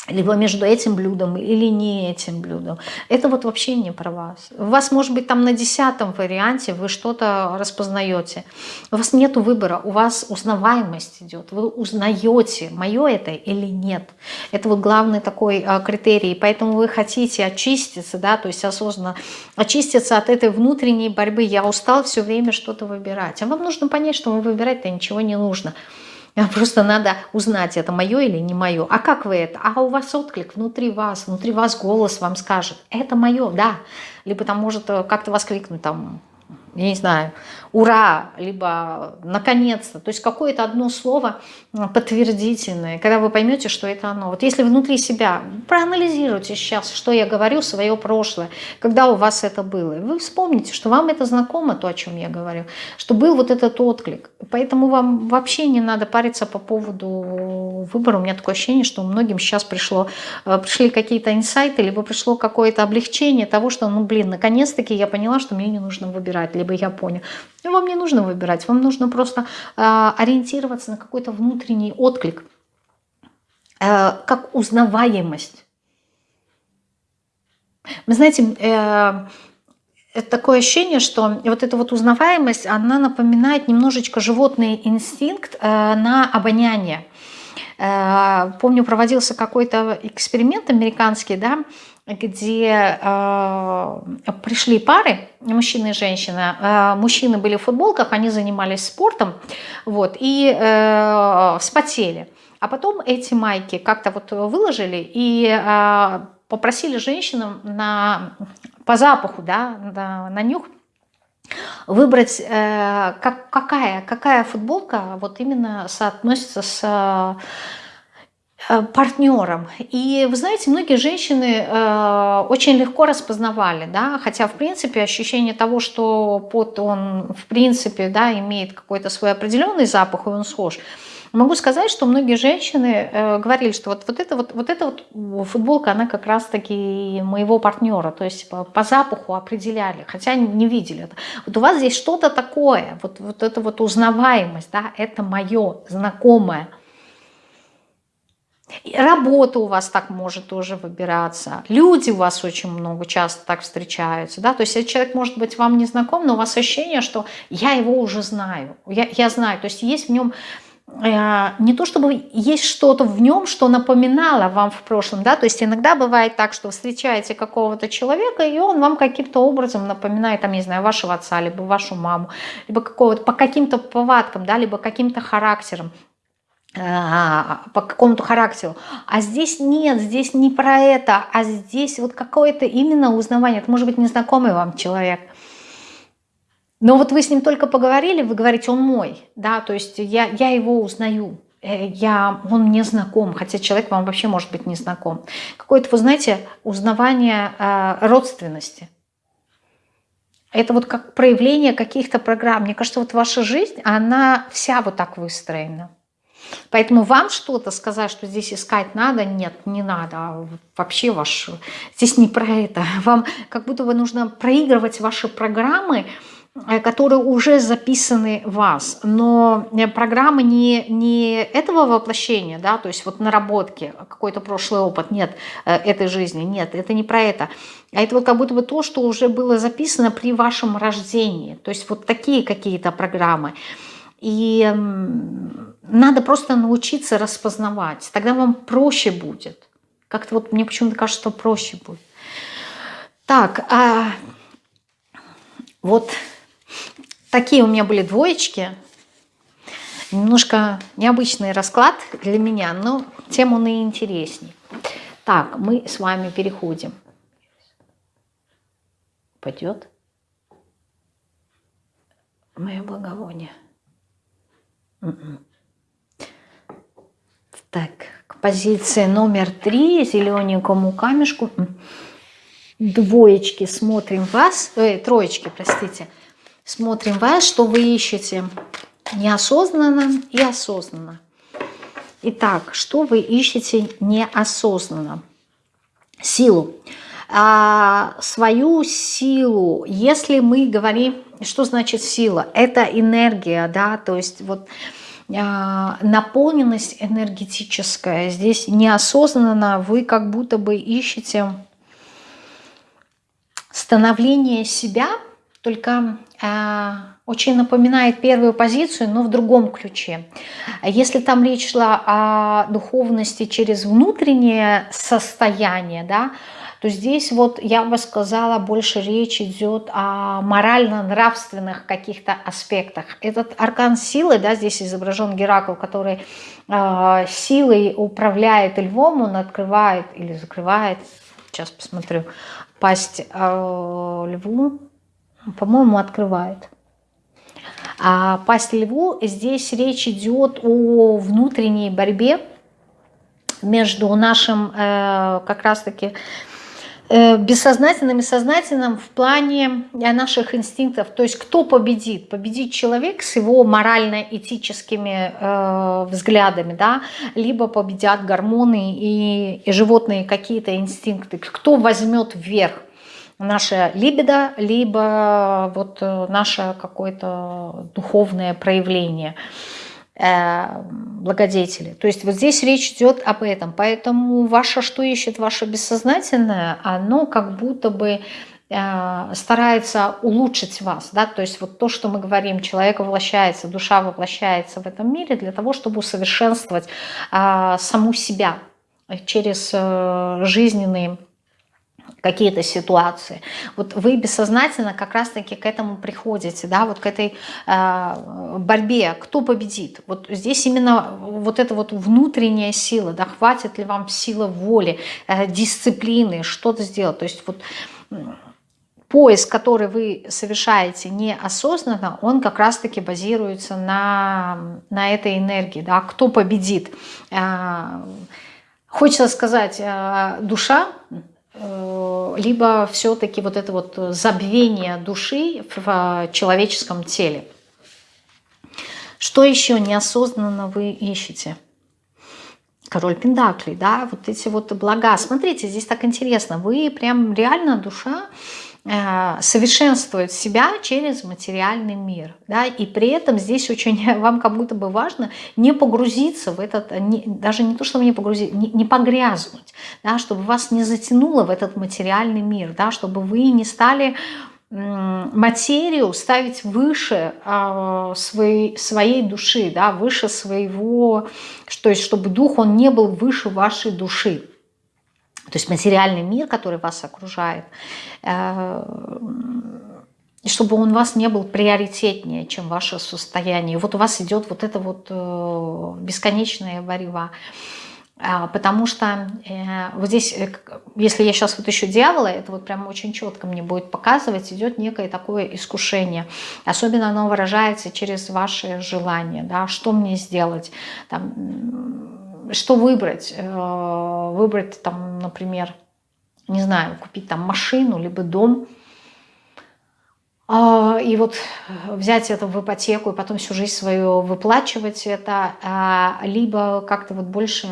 либо между этим блюдом или не этим блюдом. Это вот вообще не про вас. У вас, может быть, там на десятом варианте вы что-то распознаете. У вас нет выбора, у вас узнаваемость идет. Вы узнаете, мое это или нет. Это вот главный такой а, критерий. Поэтому вы хотите очиститься, да, то есть осознанно очиститься от этой внутренней борьбы. Я устал все время что-то выбирать. А вам нужно понять, что выбирать-то ничего не нужно. Просто надо узнать, это мое или не мое. А как вы это? А у вас отклик внутри вас, внутри вас голос вам скажет, это мое, да. Либо там может э, как-то воскликнуть там, я не знаю, ура, либо наконец-то. То есть какое-то одно слово подтвердительное, когда вы поймете, что это оно. Вот если внутри себя проанализируйте сейчас, что я говорю, свое прошлое, когда у вас это было, вы вспомните, что вам это знакомо, то, о чем я говорю, что был вот этот отклик. Поэтому вам вообще не надо париться по поводу выбора. У меня такое ощущение, что многим сейчас пришло, э, пришли какие-то инсайты, либо пришло какое-то облегчение того, что, ну, блин, наконец-таки я поняла, что мне не нужно выбирать, либо я понял. Ну, вам не нужно выбирать, вам нужно просто э, ориентироваться на какой-то внутренний отклик, э, как узнаваемость. Вы знаете, э, это такое ощущение, что вот эта вот узнаваемость, она напоминает немножечко животный инстинкт э, на обоняние. Э, помню, проводился какой-то эксперимент американский, да, где э, пришли пары, мужчина и женщина. Э, мужчины были в футболках, они занимались спортом, вот, и э, вспотели. А потом эти майки как-то вот выложили и э, попросили женщинам на, по запаху, да, на, на нюх выбрать, э, как, какая, какая футболка вот именно соотносится с партнером. И вы знаете, многие женщины э, очень легко распознавали, да, хотя в принципе ощущение того, что пот, он в принципе, да, имеет какой-то свой определенный запах, и он схож. Могу сказать, что многие женщины э, говорили, что вот, вот, это вот, вот эта вот футболка, она как раз-таки моего партнера, то есть по, по запаху определяли, хотя не видели. Вот у вас здесь что-то такое, вот, вот это вот узнаваемость, да, это мое, знакомое – Работа у вас так может тоже выбираться. Люди у вас очень много часто так встречаются. Да? То есть этот человек может быть вам не знаком, но у вас ощущение, что я его уже знаю. Я, я знаю. То есть есть в нем э, не то чтобы есть что-то в нем, что напоминало вам в прошлом, да, то есть иногда бывает так, что встречаете какого-то человека, и он вам каким-то образом напоминает, там, не знаю, вашего отца, либо вашу маму, либо какого-то, по каким-то повадкам, да, либо каким-то характером. А, по какому-то характеру. А здесь нет, здесь не про это, а здесь вот какое-то именно узнавание. Это может быть незнакомый вам человек. Но вот вы с ним только поговорили, вы говорите, он мой, да, то есть я, я его узнаю, э, я, он мне знаком, хотя человек вам вообще может быть не знаком. Какое-то, вы знаете, узнавание э, родственности. Это вот как проявление каких-то программ. Мне кажется, вот ваша жизнь, она вся вот так выстроена. Поэтому вам что-то сказать, что здесь искать надо, нет, не надо. Вообще ваш, здесь не про это. Вам как будто бы нужно проигрывать ваши программы Э, которые уже записаны в вас, но э, программа не, не этого воплощения, да, то есть вот наработки, какой-то прошлый опыт, нет, э, этой жизни, нет, это не про это, а это вот как будто бы то, что уже было записано при вашем рождении, то есть вот такие какие-то программы. И надо просто научиться распознавать, тогда вам проще будет. Как-то вот мне почему-то кажется, что проще будет. Так, а вот Такие у меня были двоечки. Немножко необычный расклад для меня, но тем он и интересней. Так, мы с вами переходим. Пойдет? Мое благовоние. Так, к позиции номер три, зелененькому камешку. Двоечки смотрим вас, э, троечки, простите. Смотрим вас, что вы ищете неосознанно и осознанно. Итак, что вы ищете неосознанно? Силу. А, свою силу, если мы говорим, что значит сила? Это энергия, да, то есть вот а, наполненность энергетическая. Здесь неосознанно вы как будто бы ищете становление себя, только э, очень напоминает первую позицию, но в другом ключе. Если там речь шла о духовности через внутреннее состояние, да, то здесь вот я бы сказала, больше речь идет о морально-нравственных каких-то аспектах. Этот аркан силы, да, здесь изображен Геракл, который э, силой управляет львом, он открывает или закрывает, сейчас посмотрю, пасть э, льву, по-моему, открывает. А пасть льву, здесь речь идет о внутренней борьбе между нашим э, как раз-таки бессознательным и сознательным в плане наших инстинктов. То есть кто победит? Победит человек с его морально-этическими э, взглядами, да? либо победят гормоны и, и животные какие-то инстинкты. Кто возьмет вверх? наша либидо, либо вот э, наше какое-то духовное проявление э, благодетели. То есть вот здесь речь идет об этом. Поэтому ваше, что ищет ваше бессознательное, оно как будто бы э, старается улучшить вас. Да? То есть вот то, что мы говорим, человек воплощается, душа воплощается в этом мире для того, чтобы усовершенствовать саму себя через жизненные какие-то ситуации. Вот вы бессознательно как раз-таки к этому приходите, да, вот к этой э, борьбе, кто победит. Вот здесь именно вот эта вот внутренняя сила, да, хватит ли вам сила воли, э, дисциплины, что-то сделать. То есть вот поиск, который вы совершаете неосознанно, он как раз-таки базируется на, на этой энергии, да, кто победит. Э, хочется сказать, э, душа, либо все-таки вот это вот забвение души в человеческом теле. Что еще неосознанно вы ищете? Король Пендаклей, да, вот эти вот блага. Смотрите, здесь так интересно. Вы прям реально душа Э, совершенствовать себя через материальный мир. Да? И при этом здесь очень вам как будто бы важно не погрузиться в этот, не, даже не то, чтобы не погрузить, не, не погрязнуть, да? чтобы вас не затянуло в этот материальный мир, да? чтобы вы не стали материю ставить выше э, своей, своей души, да, выше своего, то есть чтобы дух, он не был выше вашей души. То есть материальный мир, который вас окружает, э, чтобы он у вас не был приоритетнее, чем ваше состояние. Вот у вас идет вот это вот э, бесконечная борьба. А, потому что э, вот здесь, если я сейчас вот еще дьявола, это вот прям очень четко мне будет показывать, идет некое такое искушение. Особенно оно выражается через ваши желания, да, что мне сделать, там, что выбрать? Э, выбрать там, например, не знаю, купить там машину, либо дом, а, и вот взять это в ипотеку и потом всю жизнь свою выплачивать это, а, либо как-то вот больше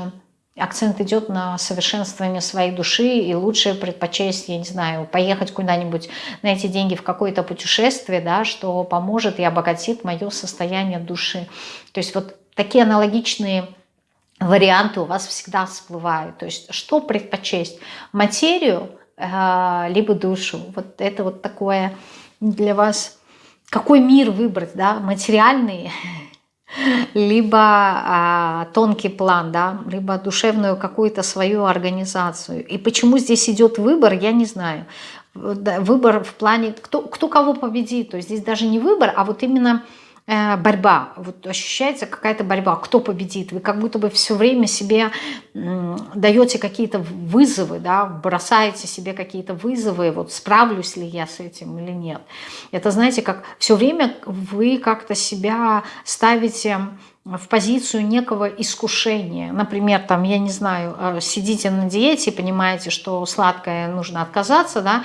акцент идет на совершенствование своей души, и лучше предпочесть, я не знаю, поехать куда-нибудь на эти деньги в какое-то путешествие, да, что поможет и обогатит мое состояние души. То есть вот такие аналогичные варианты у вас всегда всплывают. То есть что предпочесть? Материю, э, либо душу? Вот это вот такое для вас... Какой мир выбрать, да? Материальный либо а, тонкий план, да, либо душевную какую-то свою организацию. И почему здесь идет выбор, я не знаю. Выбор в плане, кто, кто кого победит. То есть здесь даже не выбор, а вот именно Э, борьба, вот ощущается какая-то борьба, кто победит. Вы как будто бы все время себе даете какие-то вызовы, да, бросаете себе какие-то вызовы, вот справлюсь ли я с этим или нет. Это, знаете, как все время вы как-то себя ставите в позицию некого искушения. Например, там, я не знаю, э, сидите на диете, понимаете, что сладкое нужно отказаться, да,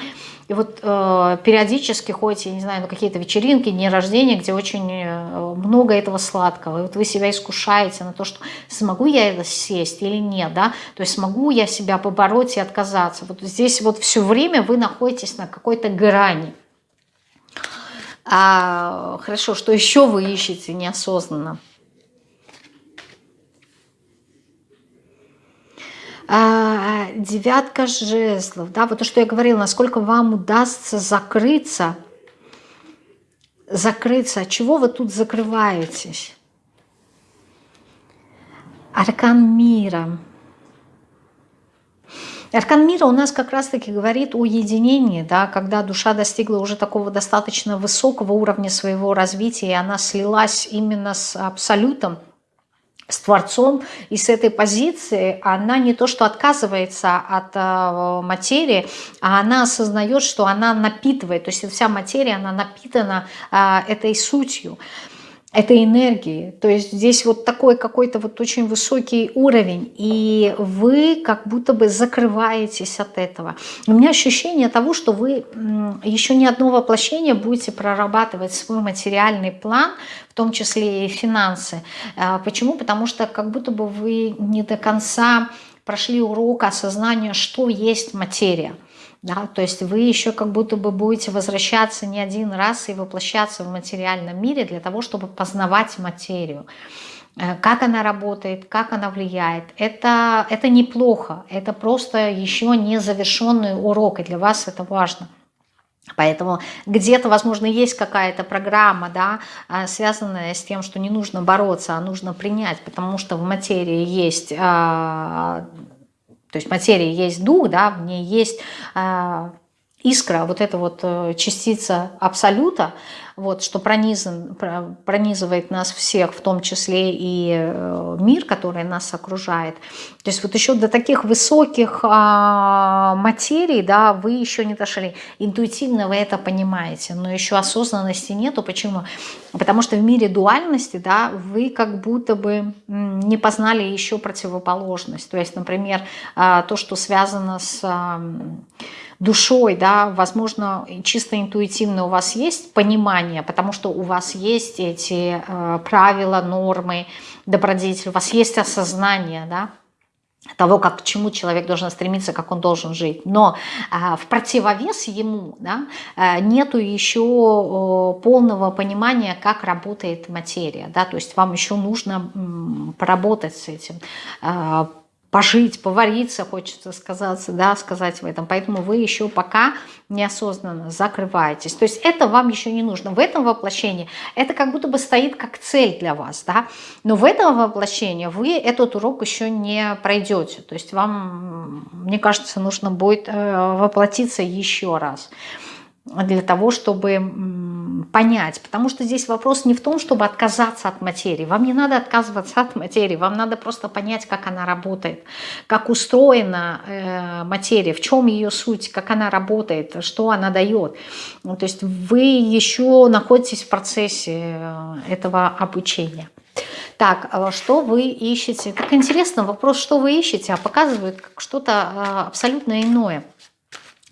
и вот э, периодически ходите, я не знаю, на какие-то вечеринки, дни рождения, где очень э, много этого сладкого. И вот вы себя искушаете на то, что смогу я это съесть или нет, да, то есть смогу я себя побороть и отказаться. Вот здесь вот все время вы находитесь на какой-то грани. А, хорошо, что еще вы ищете неосознанно? Девятка жезлов, да, вот то, что я говорила, насколько вам удастся закрыться, закрыться, от чего вы тут закрываетесь? Аркан мира. Аркан мира у нас как раз-таки говорит о единении, да, когда душа достигла уже такого достаточно высокого уровня своего развития, и она слилась именно с абсолютом, с Творцом, и с этой позиции она не то что отказывается от э, материи, а она осознает, что она напитывает, то есть вся материя, она напитана э, этой сутью этой энергии. То есть здесь вот такой какой-то вот очень высокий уровень, и вы как будто бы закрываетесь от этого. У меня ощущение того, что вы еще не одно воплощение будете прорабатывать свой материальный план, в том числе и финансы. А, почему? Потому что как будто бы вы не до конца прошли урок осознания, что есть материя. Да, то есть вы еще как будто бы будете возвращаться не один раз и воплощаться в материальном мире для того, чтобы познавать материю. Э, как она работает, как она влияет. Это, это неплохо, это просто еще не завершенный урок, и для вас это важно. Поэтому где-то, возможно, есть какая-то программа, да, э, связанная с тем, что не нужно бороться, а нужно принять, потому что в материи есть а, то есть материя есть дух, да, в ней есть э, искра, вот эта вот э, частица абсолюта, вот, что пронизан, пронизывает нас всех, в том числе и э, мир, который нас окружает. То есть вот еще до таких высоких а, материй, да, вы еще не дошли. Интуитивно вы это понимаете, но еще осознанности нету. Почему? Потому что в мире дуальности, да, вы как будто бы не познали еще противоположность. То есть, например, а, то, что связано с душой, да, возможно, чисто интуитивно у вас есть понимание, потому что у вас есть эти э, правила, нормы, добродетель, у вас есть осознание, да, того, как, к чему человек должен стремиться, как он должен жить. Но э, в противовес ему да, э, нету еще э, полного понимания, как работает материя. Да, то есть вам еще нужно э, поработать с этим, э, пожить, повариться, хочется сказать, да, сказать в этом. Поэтому вы еще пока неосознанно закрываетесь. То есть это вам еще не нужно. В этом воплощении это как будто бы стоит как цель для вас, да. Но в этом воплощении вы этот урок еще не пройдете. То есть вам, мне кажется, нужно будет э, воплотиться еще раз для того, чтобы понять. Потому что здесь вопрос не в том, чтобы отказаться от материи. Вам не надо отказываться от материи, вам надо просто понять, как она работает, как устроена э, материя, в чем ее суть, как она работает, что она дает. Ну, то есть вы еще находитесь в процессе э, этого обучения. Так, а что вы ищете? Так интересно, вопрос, что вы ищете, а показывает что-то э, абсолютно иное.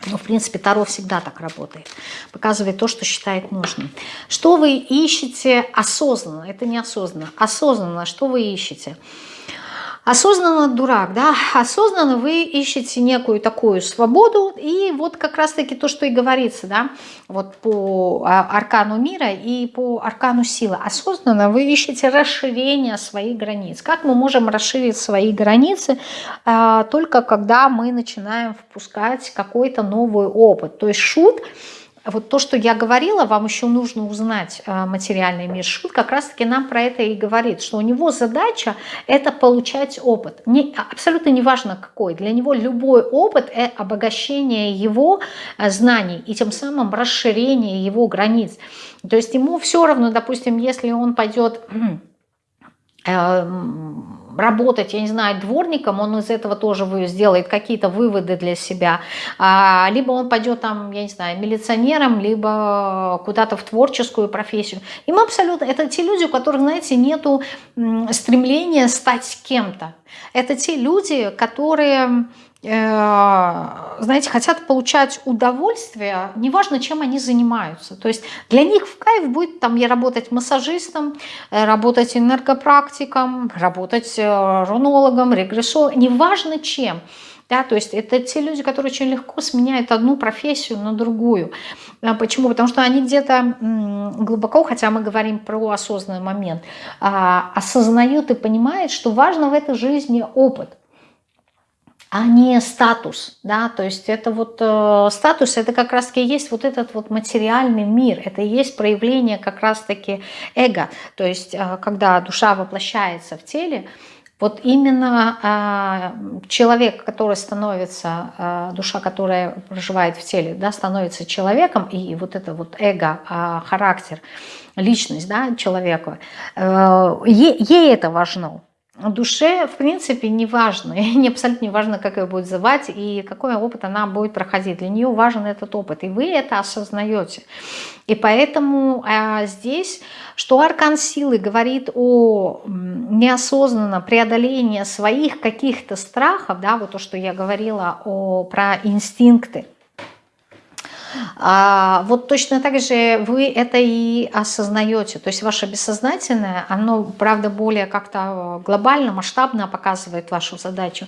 Ну, в принципе, Таро всегда так работает. Показывает то, что считает нужным. Что вы ищете осознанно? Это неосознанно. Осознанно, что вы ищете? Осознанно дурак, да, осознанно вы ищете некую такую свободу, и вот как раз-таки то, что и говорится, да, вот по а, аркану мира и по аркану силы. Осознанно вы ищете расширение своих границ. Как мы можем расширить свои границы? А, только когда мы начинаем впускать какой-то новый опыт. То есть шут – вот то, что я говорила, вам еще нужно узнать э, материальный мир. Шут как раз-таки нам про это и говорит, что у него задача – это получать опыт. Не, абсолютно неважно какой. Для него любой опыт – это обогащение его э, знаний и тем самым расширение его границ. То есть ему все равно, допустим, если он пойдет эм, работать, я не знаю, дворником, он из этого тоже сделает какие-то выводы для себя. А, либо он пойдет там, я не знаю, милиционером, либо куда-то в творческую профессию. Им абсолютно, это те люди, у которых, знаете, нету стремления стать кем-то. Это те люди, которые знаете, хотят получать удовольствие, неважно, чем они занимаются. То есть для них в кайф будет там я работать массажистом, э, работать энергопрактиком, работать э, рунологом, регрессологом, неважно чем. Да, то есть это те люди, которые очень легко сменяют одну профессию на другую. А почему? Потому что они где-то глубоко, хотя мы говорим про осознанный момент, а, осознают и понимают, что важно в этой жизни опыт – а не статус, да, то есть это вот э, статус, это как раз-таки есть вот этот вот материальный мир, это и есть проявление как раз-таки эго, то есть э, когда душа воплощается в теле, вот именно э, человек, который становится, э, душа, которая проживает в теле, да, становится человеком, и вот это вот эго, э, характер, личность да, человека, э, ей, это важно, душе, в принципе, не важно, не абсолютно не важно, как ее будет звать и какой опыт она будет проходить. Для нее важен этот опыт, и вы это осознаете. И поэтому а, здесь, что аркан силы говорит о неосознанном преодолении своих каких-то страхов, да, вот то, что я говорила о, про инстинкты, а, вот точно так же вы это и осознаете. То есть ваше бессознательное, оно, правда, более как-то глобально, масштабно показывает вашу задачу.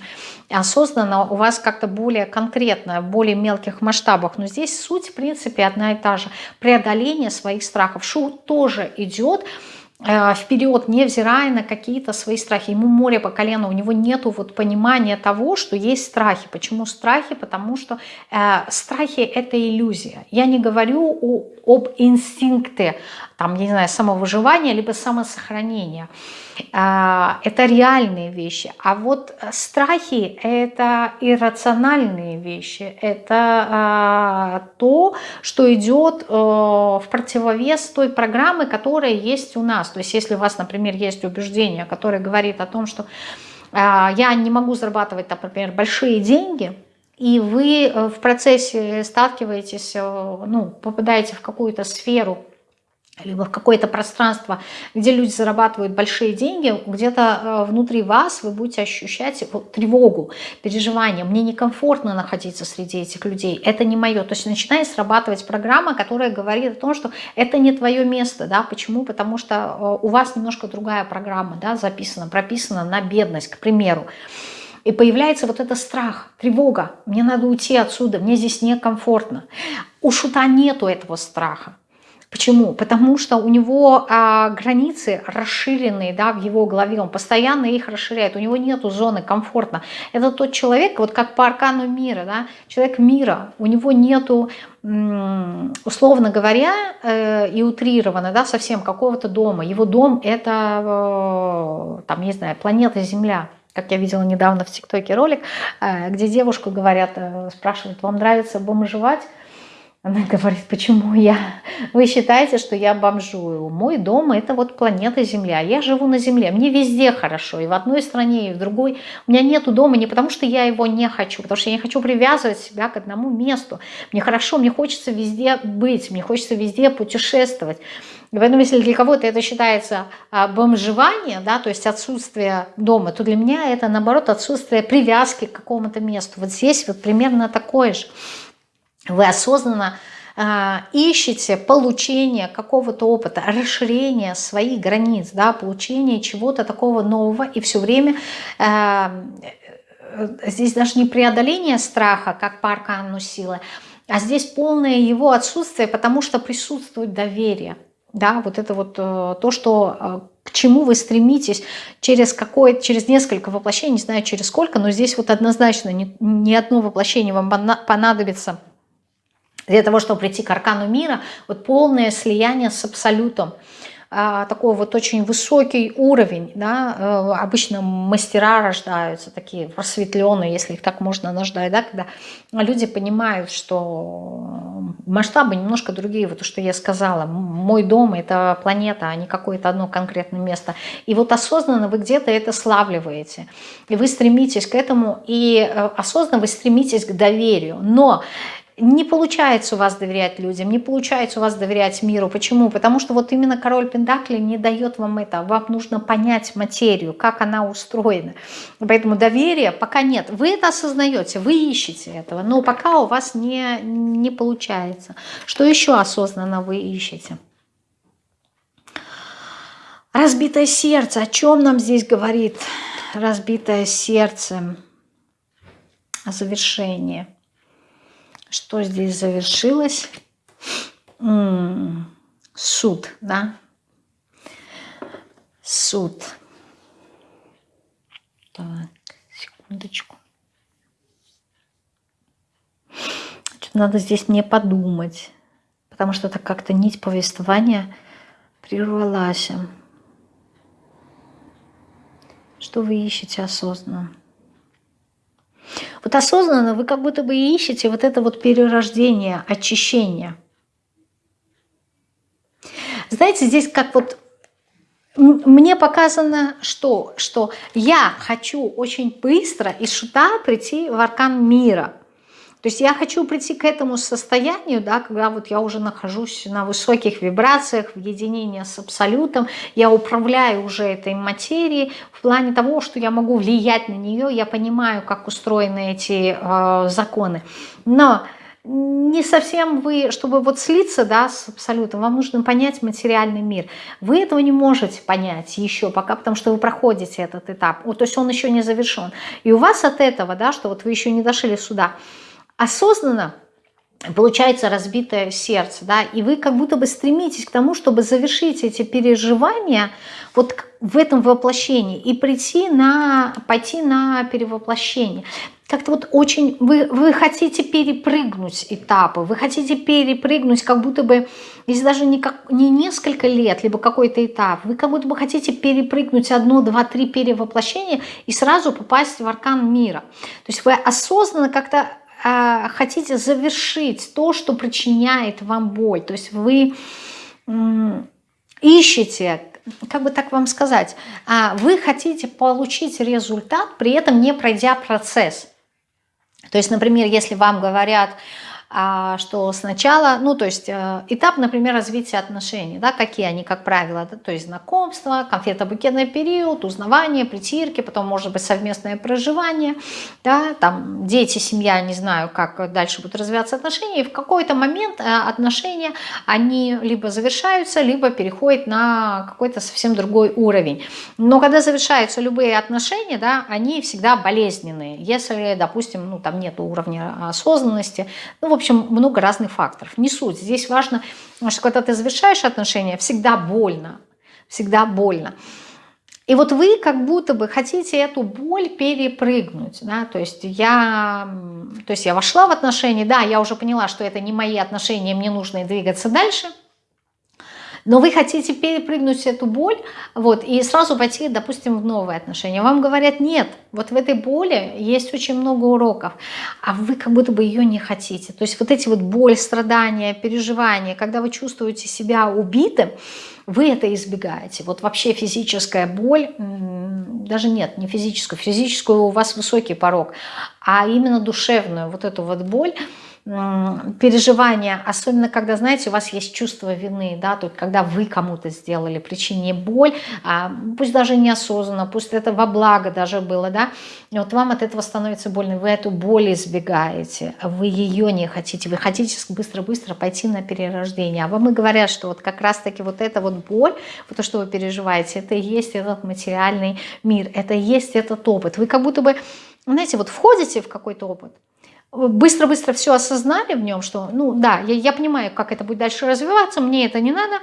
Осознанно у вас как-то более конкретно, в более мелких масштабах. Но здесь суть, в принципе, одна и та же. Преодоление своих страхов. Шут тоже идет Э, вперед, невзирая на какие-то свои страхи. Ему море по колено, у него нет вот понимания того, что есть страхи. Почему страхи? Потому что э, страхи – это иллюзия. Я не говорю о, об инстинкте, там, я не знаю, самовыживания, либо самосохранения. А, это реальные вещи. А вот страхи – это иррациональные вещи. Это а, то, что идет э, в противовес той программы, которая есть у нас. То есть если у вас, например, есть убеждение, которое говорит о том, что а, я не могу зарабатывать, например, большие деньги – и вы э, в процессе сталкиваетесь, э, ну, попадаете в какую-то сферу, либо в какое-то пространство, где люди зарабатывают большие деньги, где-то э, внутри вас вы будете ощущать тревогу, переживание. Мне некомфортно находиться среди этих людей, это не мое. То есть начинает срабатывать программа, которая говорит о том, что это не твое место. Да? Почему? Потому что у вас немножко другая программа да, записана, прописана на бедность, к примеру. И появляется вот этот страх, тревога. Мне надо уйти отсюда, мне здесь некомфортно. У шута нету этого страха. Почему? Потому что у него а, границы расширенные да, в его голове, он постоянно их расширяет, у него нет зоны комфортно. Это тот человек, вот как по аркану мира, да, человек мира, у него нету, условно говоря, э, и утрированно, да, совсем какого-то дома. Его дом это, э, там, не знаю, планета Земля как я видела недавно в ТикТоке ролик, э, где девушку говорят, э, спрашивают, вам нравится бомжевать? Она говорит, почему я? Вы считаете, что я бомжую? Мой дом – это вот планета Земля. Я живу на Земле. Мне везде хорошо. И в одной стране, и в другой. У меня нету дома не потому, что я его не хочу, потому что я не хочу привязывать себя к одному месту. Мне хорошо, мне хочется везде быть, мне хочется везде путешествовать. И поэтому, если для кого-то это считается а, бомжевание, да, то есть отсутствие дома, то для меня это, наоборот, отсутствие привязки к какому-то месту. Вот здесь вот примерно такое же. Вы осознанно э, ищете получение какого-то опыта, расширение своих границ, да, получение чего-то такого нового, и все время э, здесь даже не преодоление страха, как по аркану силы, а здесь полное его отсутствие, потому что присутствует доверие. Да, вот это вот э, то, что э, к чему вы стремитесь через какое через несколько воплощений, не знаю через сколько, но здесь вот однозначно не, не одно воплощение вам понадобится для того, чтобы прийти к аркану мира, вот полное слияние с абсолютом. А, такой вот очень высокий уровень. Да? Э, обычно мастера рождаются, такие просветленные, если их так можно назвать, да? когда люди понимают, что масштабы немножко другие. Вот то, что я сказала, мой дом – это планета, а не какое-то одно конкретное место. И вот осознанно вы где-то это славливаете. И вы стремитесь к этому, и э, осознанно вы стремитесь к доверию. Но не получается у вас доверять людям, не получается у вас доверять миру. Почему? Потому что вот именно король Пендакли не дает вам это. Вам нужно понять материю, как она устроена. Поэтому доверия пока нет. Вы это осознаете, вы ищете этого, но пока у вас не, не получается. Что еще осознанно вы ищете? Разбитое сердце. О чем нам здесь говорит разбитое сердце? О завершении. Что здесь завершилось? Суд, да? Суд. Так, секундочку. Надо здесь мне подумать, потому что это как-то нить повествования прервалась. Что вы ищете осознанно? Вот осознанно вы как будто бы ищете вот это вот перерождение, очищение. Знаете, здесь как вот мне показано что? Что я хочу очень быстро из шута прийти в аркан мира – то есть я хочу прийти к этому состоянию, да, когда вот я уже нахожусь на высоких вибрациях, в единении с Абсолютом, я управляю уже этой материей в плане того, что я могу влиять на нее, я понимаю, как устроены эти э, законы. Но не совсем вы, чтобы вот слиться да, с абсолютом, вам нужно понять материальный мир. Вы этого не можете понять еще пока, потому что вы проходите этот этап. Вот, то есть он еще не завершен. И у вас от этого, да, что вот вы еще не дошли сюда, осознанно получается разбитое сердце, да, и вы как будто бы стремитесь к тому, чтобы завершить эти переживания вот в этом воплощении и прийти на, пойти на перевоплощение. Как-то вот очень, вы, вы хотите перепрыгнуть этапы, вы хотите перепрыгнуть как будто бы, если даже не, как, не несколько лет, либо какой-то этап, вы как будто бы хотите перепрыгнуть одно, два, три перевоплощения и сразу попасть в аркан мира. То есть вы осознанно как-то а, хотите завершить то, что причиняет вам боль. То есть вы ищете, как бы так вам сказать, а, вы хотите получить результат, при этом не пройдя процесс. То есть, например, если вам говорят, что сначала, ну то есть э, этап, например, развития отношений, да, какие они, как правило, да, то есть знакомство, конфетно-букетный период, узнавание, притирки, потом может быть совместное проживание, да, там дети, семья, не знаю, как дальше будут развиваться отношения, и в какой-то момент э, отношения, они либо завершаются, либо переходят на какой-то совсем другой уровень. Но когда завершаются любые отношения, да, они всегда болезненные, если, допустим, ну там нет уровня осознанности, ну общем, много разных факторов. Не суть. Здесь важно, что когда ты завершаешь отношения, всегда больно. Всегда больно. И вот вы как будто бы хотите эту боль перепрыгнуть, да, то есть я, то есть я вошла в отношения, да, я уже поняла, что это не мои отношения, мне нужно двигаться дальше – но вы хотите перепрыгнуть эту боль вот, и сразу пойти, допустим, в новые отношения. Вам говорят, нет, вот в этой боли есть очень много уроков, а вы как будто бы ее не хотите. То есть вот эти вот боль, страдания, переживания, когда вы чувствуете себя убитым, вы это избегаете. Вот вообще физическая боль, даже нет, не физическую, физическую у вас высокий порог, а именно душевную, вот эту вот боль, переживания, особенно когда, знаете, у вас есть чувство вины, да, то есть когда вы кому-то сделали, причине боль, а, пусть даже неосознанно, пусть это во благо даже было, да, и вот вам от этого становится больно, вы эту боль избегаете, вы ее не хотите, вы хотите быстро-быстро пойти на перерождение, а вам и говорят, что вот как раз-таки вот эта вот боль, вот то, что вы переживаете, это и есть этот материальный мир, это и есть этот опыт, вы как будто бы, знаете, вот входите в какой-то опыт, быстро-быстро все осознали в нем, что, ну да, я, я понимаю, как это будет дальше развиваться, мне это не надо,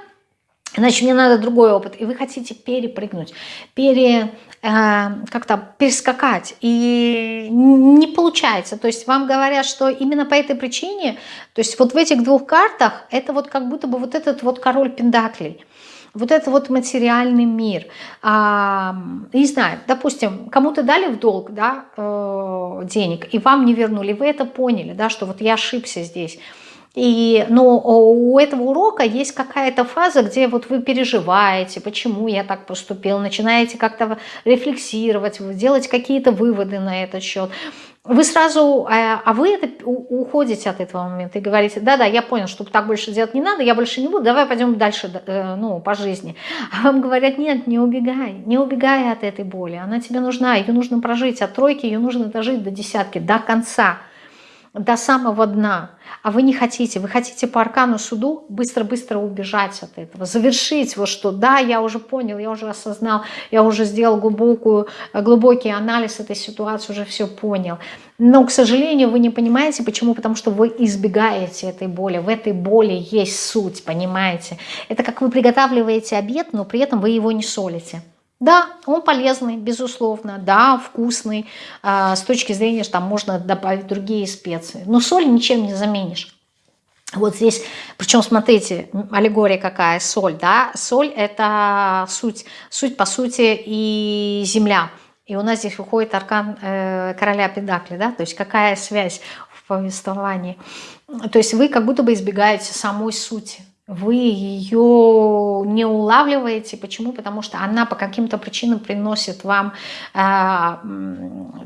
Значит, мне надо другой опыт. И вы хотите перепрыгнуть, пере, э, как-то перескакать. И не получается. То есть вам говорят, что именно по этой причине, то есть вот в этих двух картах, это вот как будто бы вот этот вот король пендаклей вот это вот материальный мир. А, не знаю, допустим, кому-то дали в долг да, э, денег, и вам не вернули, вы это поняли, да, что вот я ошибся здесь. И, но у этого урока есть какая-то фаза, где вот вы переживаете, почему я так поступил, начинаете как-то рефлексировать, делать какие-то выводы на этот счет вы сразу, а, а вы это, уходите от этого момента и говорите, да-да, я понял, что так больше делать не надо, я больше не буду, давай пойдем дальше э, ну, по жизни. А вам говорят, нет, не убегай, не убегай от этой боли, она тебе нужна, ее нужно прожить, от тройки ее нужно дожить до десятки, до конца до самого дна, а вы не хотите, вы хотите по аркану суду быстро-быстро убежать от этого, завершить вот что, да, я уже понял, я уже осознал, я уже сделал глубокую, глубокий анализ этой ситуации, уже все понял. Но, к сожалению, вы не понимаете, почему, потому что вы избегаете этой боли, в этой боли есть суть, понимаете. Это как вы приготавливаете обед, но при этом вы его не солите. Да, он полезный, безусловно, да, вкусный, э, с точки зрения, что там можно добавить другие специи. Но соль ничем не заменишь. Вот здесь, причем смотрите, аллегория какая, соль, да, соль это суть, суть по сути и земля. И у нас здесь выходит аркан э, короля Педакли, да, то есть какая связь в повествовании. То есть вы как будто бы избегаете самой сути, вы ее не улавливаете. Почему? Потому что она по каким-то причинам приносит вам э,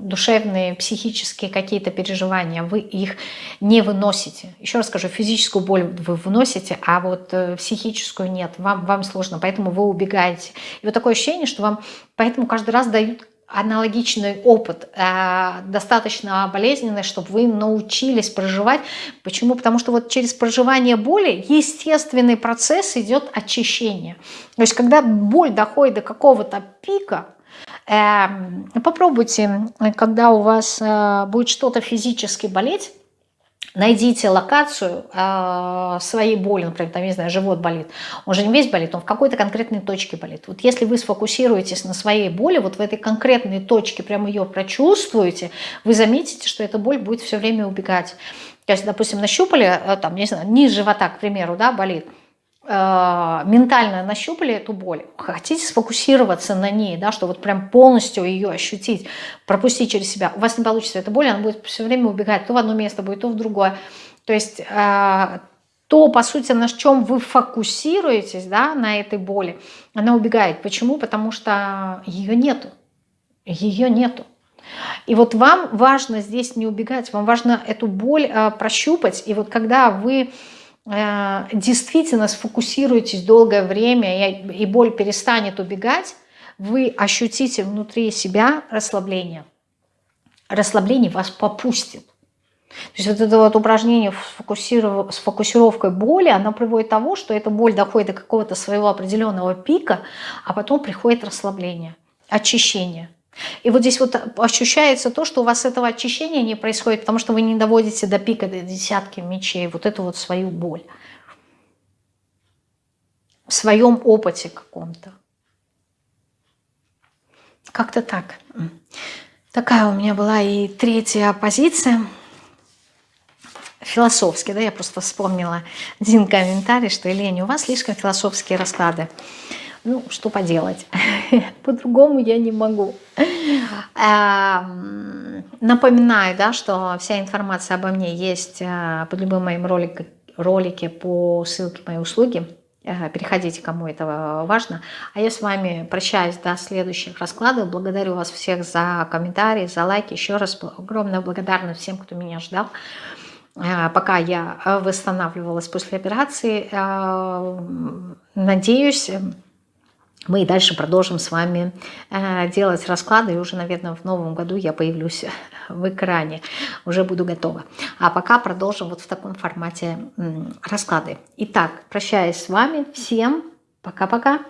душевные, психические какие-то переживания. Вы их не выносите. Еще раз скажу, физическую боль вы выносите, а вот э, психическую нет. Вам, вам сложно, поэтому вы убегаете. И вот такое ощущение, что вам поэтому каждый раз дают аналогичный опыт, э, достаточно болезненный, чтобы вы научились проживать. Почему? Потому что вот через проживание боли естественный процесс идет очищение. То есть когда боль доходит до какого-то пика, э, попробуйте, когда у вас э, будет что-то физически болеть, Найдите локацию э, своей боли, например, там, не знаю, живот болит. Он же не весь болит, он в какой-то конкретной точке болит. Вот если вы сфокусируетесь на своей боли, вот в этой конкретной точке прямо ее прочувствуете, вы заметите, что эта боль будет все время убегать. То есть, допустим, нащупали, э, там, не знаю, низ живота, к примеру, да, болит – ментально нащупали эту боль, хотите сфокусироваться на ней, да, что вот прям полностью ее ощутить, пропустить через себя, у вас не получится эта боль, она будет все время убегать то в одно место будет, то в другое. То есть э, то, по сути, на чем вы фокусируетесь, да, на этой боли, она убегает. Почему? Потому что ее нету. Ее нету. И вот вам важно здесь не убегать, вам важно эту боль э, прощупать. И вот когда вы Э, действительно сфокусируетесь долгое время и боль перестанет убегать, вы ощутите внутри себя расслабление. Расслабление вас попустит. То есть вот это вот упражнение с фокусировкой боли, оно приводит к тому, что эта боль доходит до какого-то своего определенного пика, а потом приходит расслабление, очищение. И вот здесь вот ощущается то, что у вас этого очищения не происходит, потому что вы не доводите до пика, до десятки мечей, вот эту вот свою боль. В своем опыте каком-то. Как-то так. Такая у меня была и третья позиция. Философски, да, я просто вспомнила один комментарий, что, Елена, у вас слишком философские расклады. Ну, что поделать? По-другому я не могу. Эм, напоминаю, да, что вся информация обо мне есть э, под любым моим роликом, ролике по ссылке моей услуги. Э, переходите, кому это важно. А я с вами прощаюсь до следующих раскладов. Благодарю вас всех за комментарии, за лайки. Еще раз огромная благодарность всем, кто меня ждал. пока я восстанавливалась после операции. Надеюсь, мы и дальше продолжим с вами делать расклады. И уже, наверное, в новом году я появлюсь в экране. Уже буду готова. А пока продолжим вот в таком формате расклады. Итак, прощаюсь с вами. Всем пока-пока.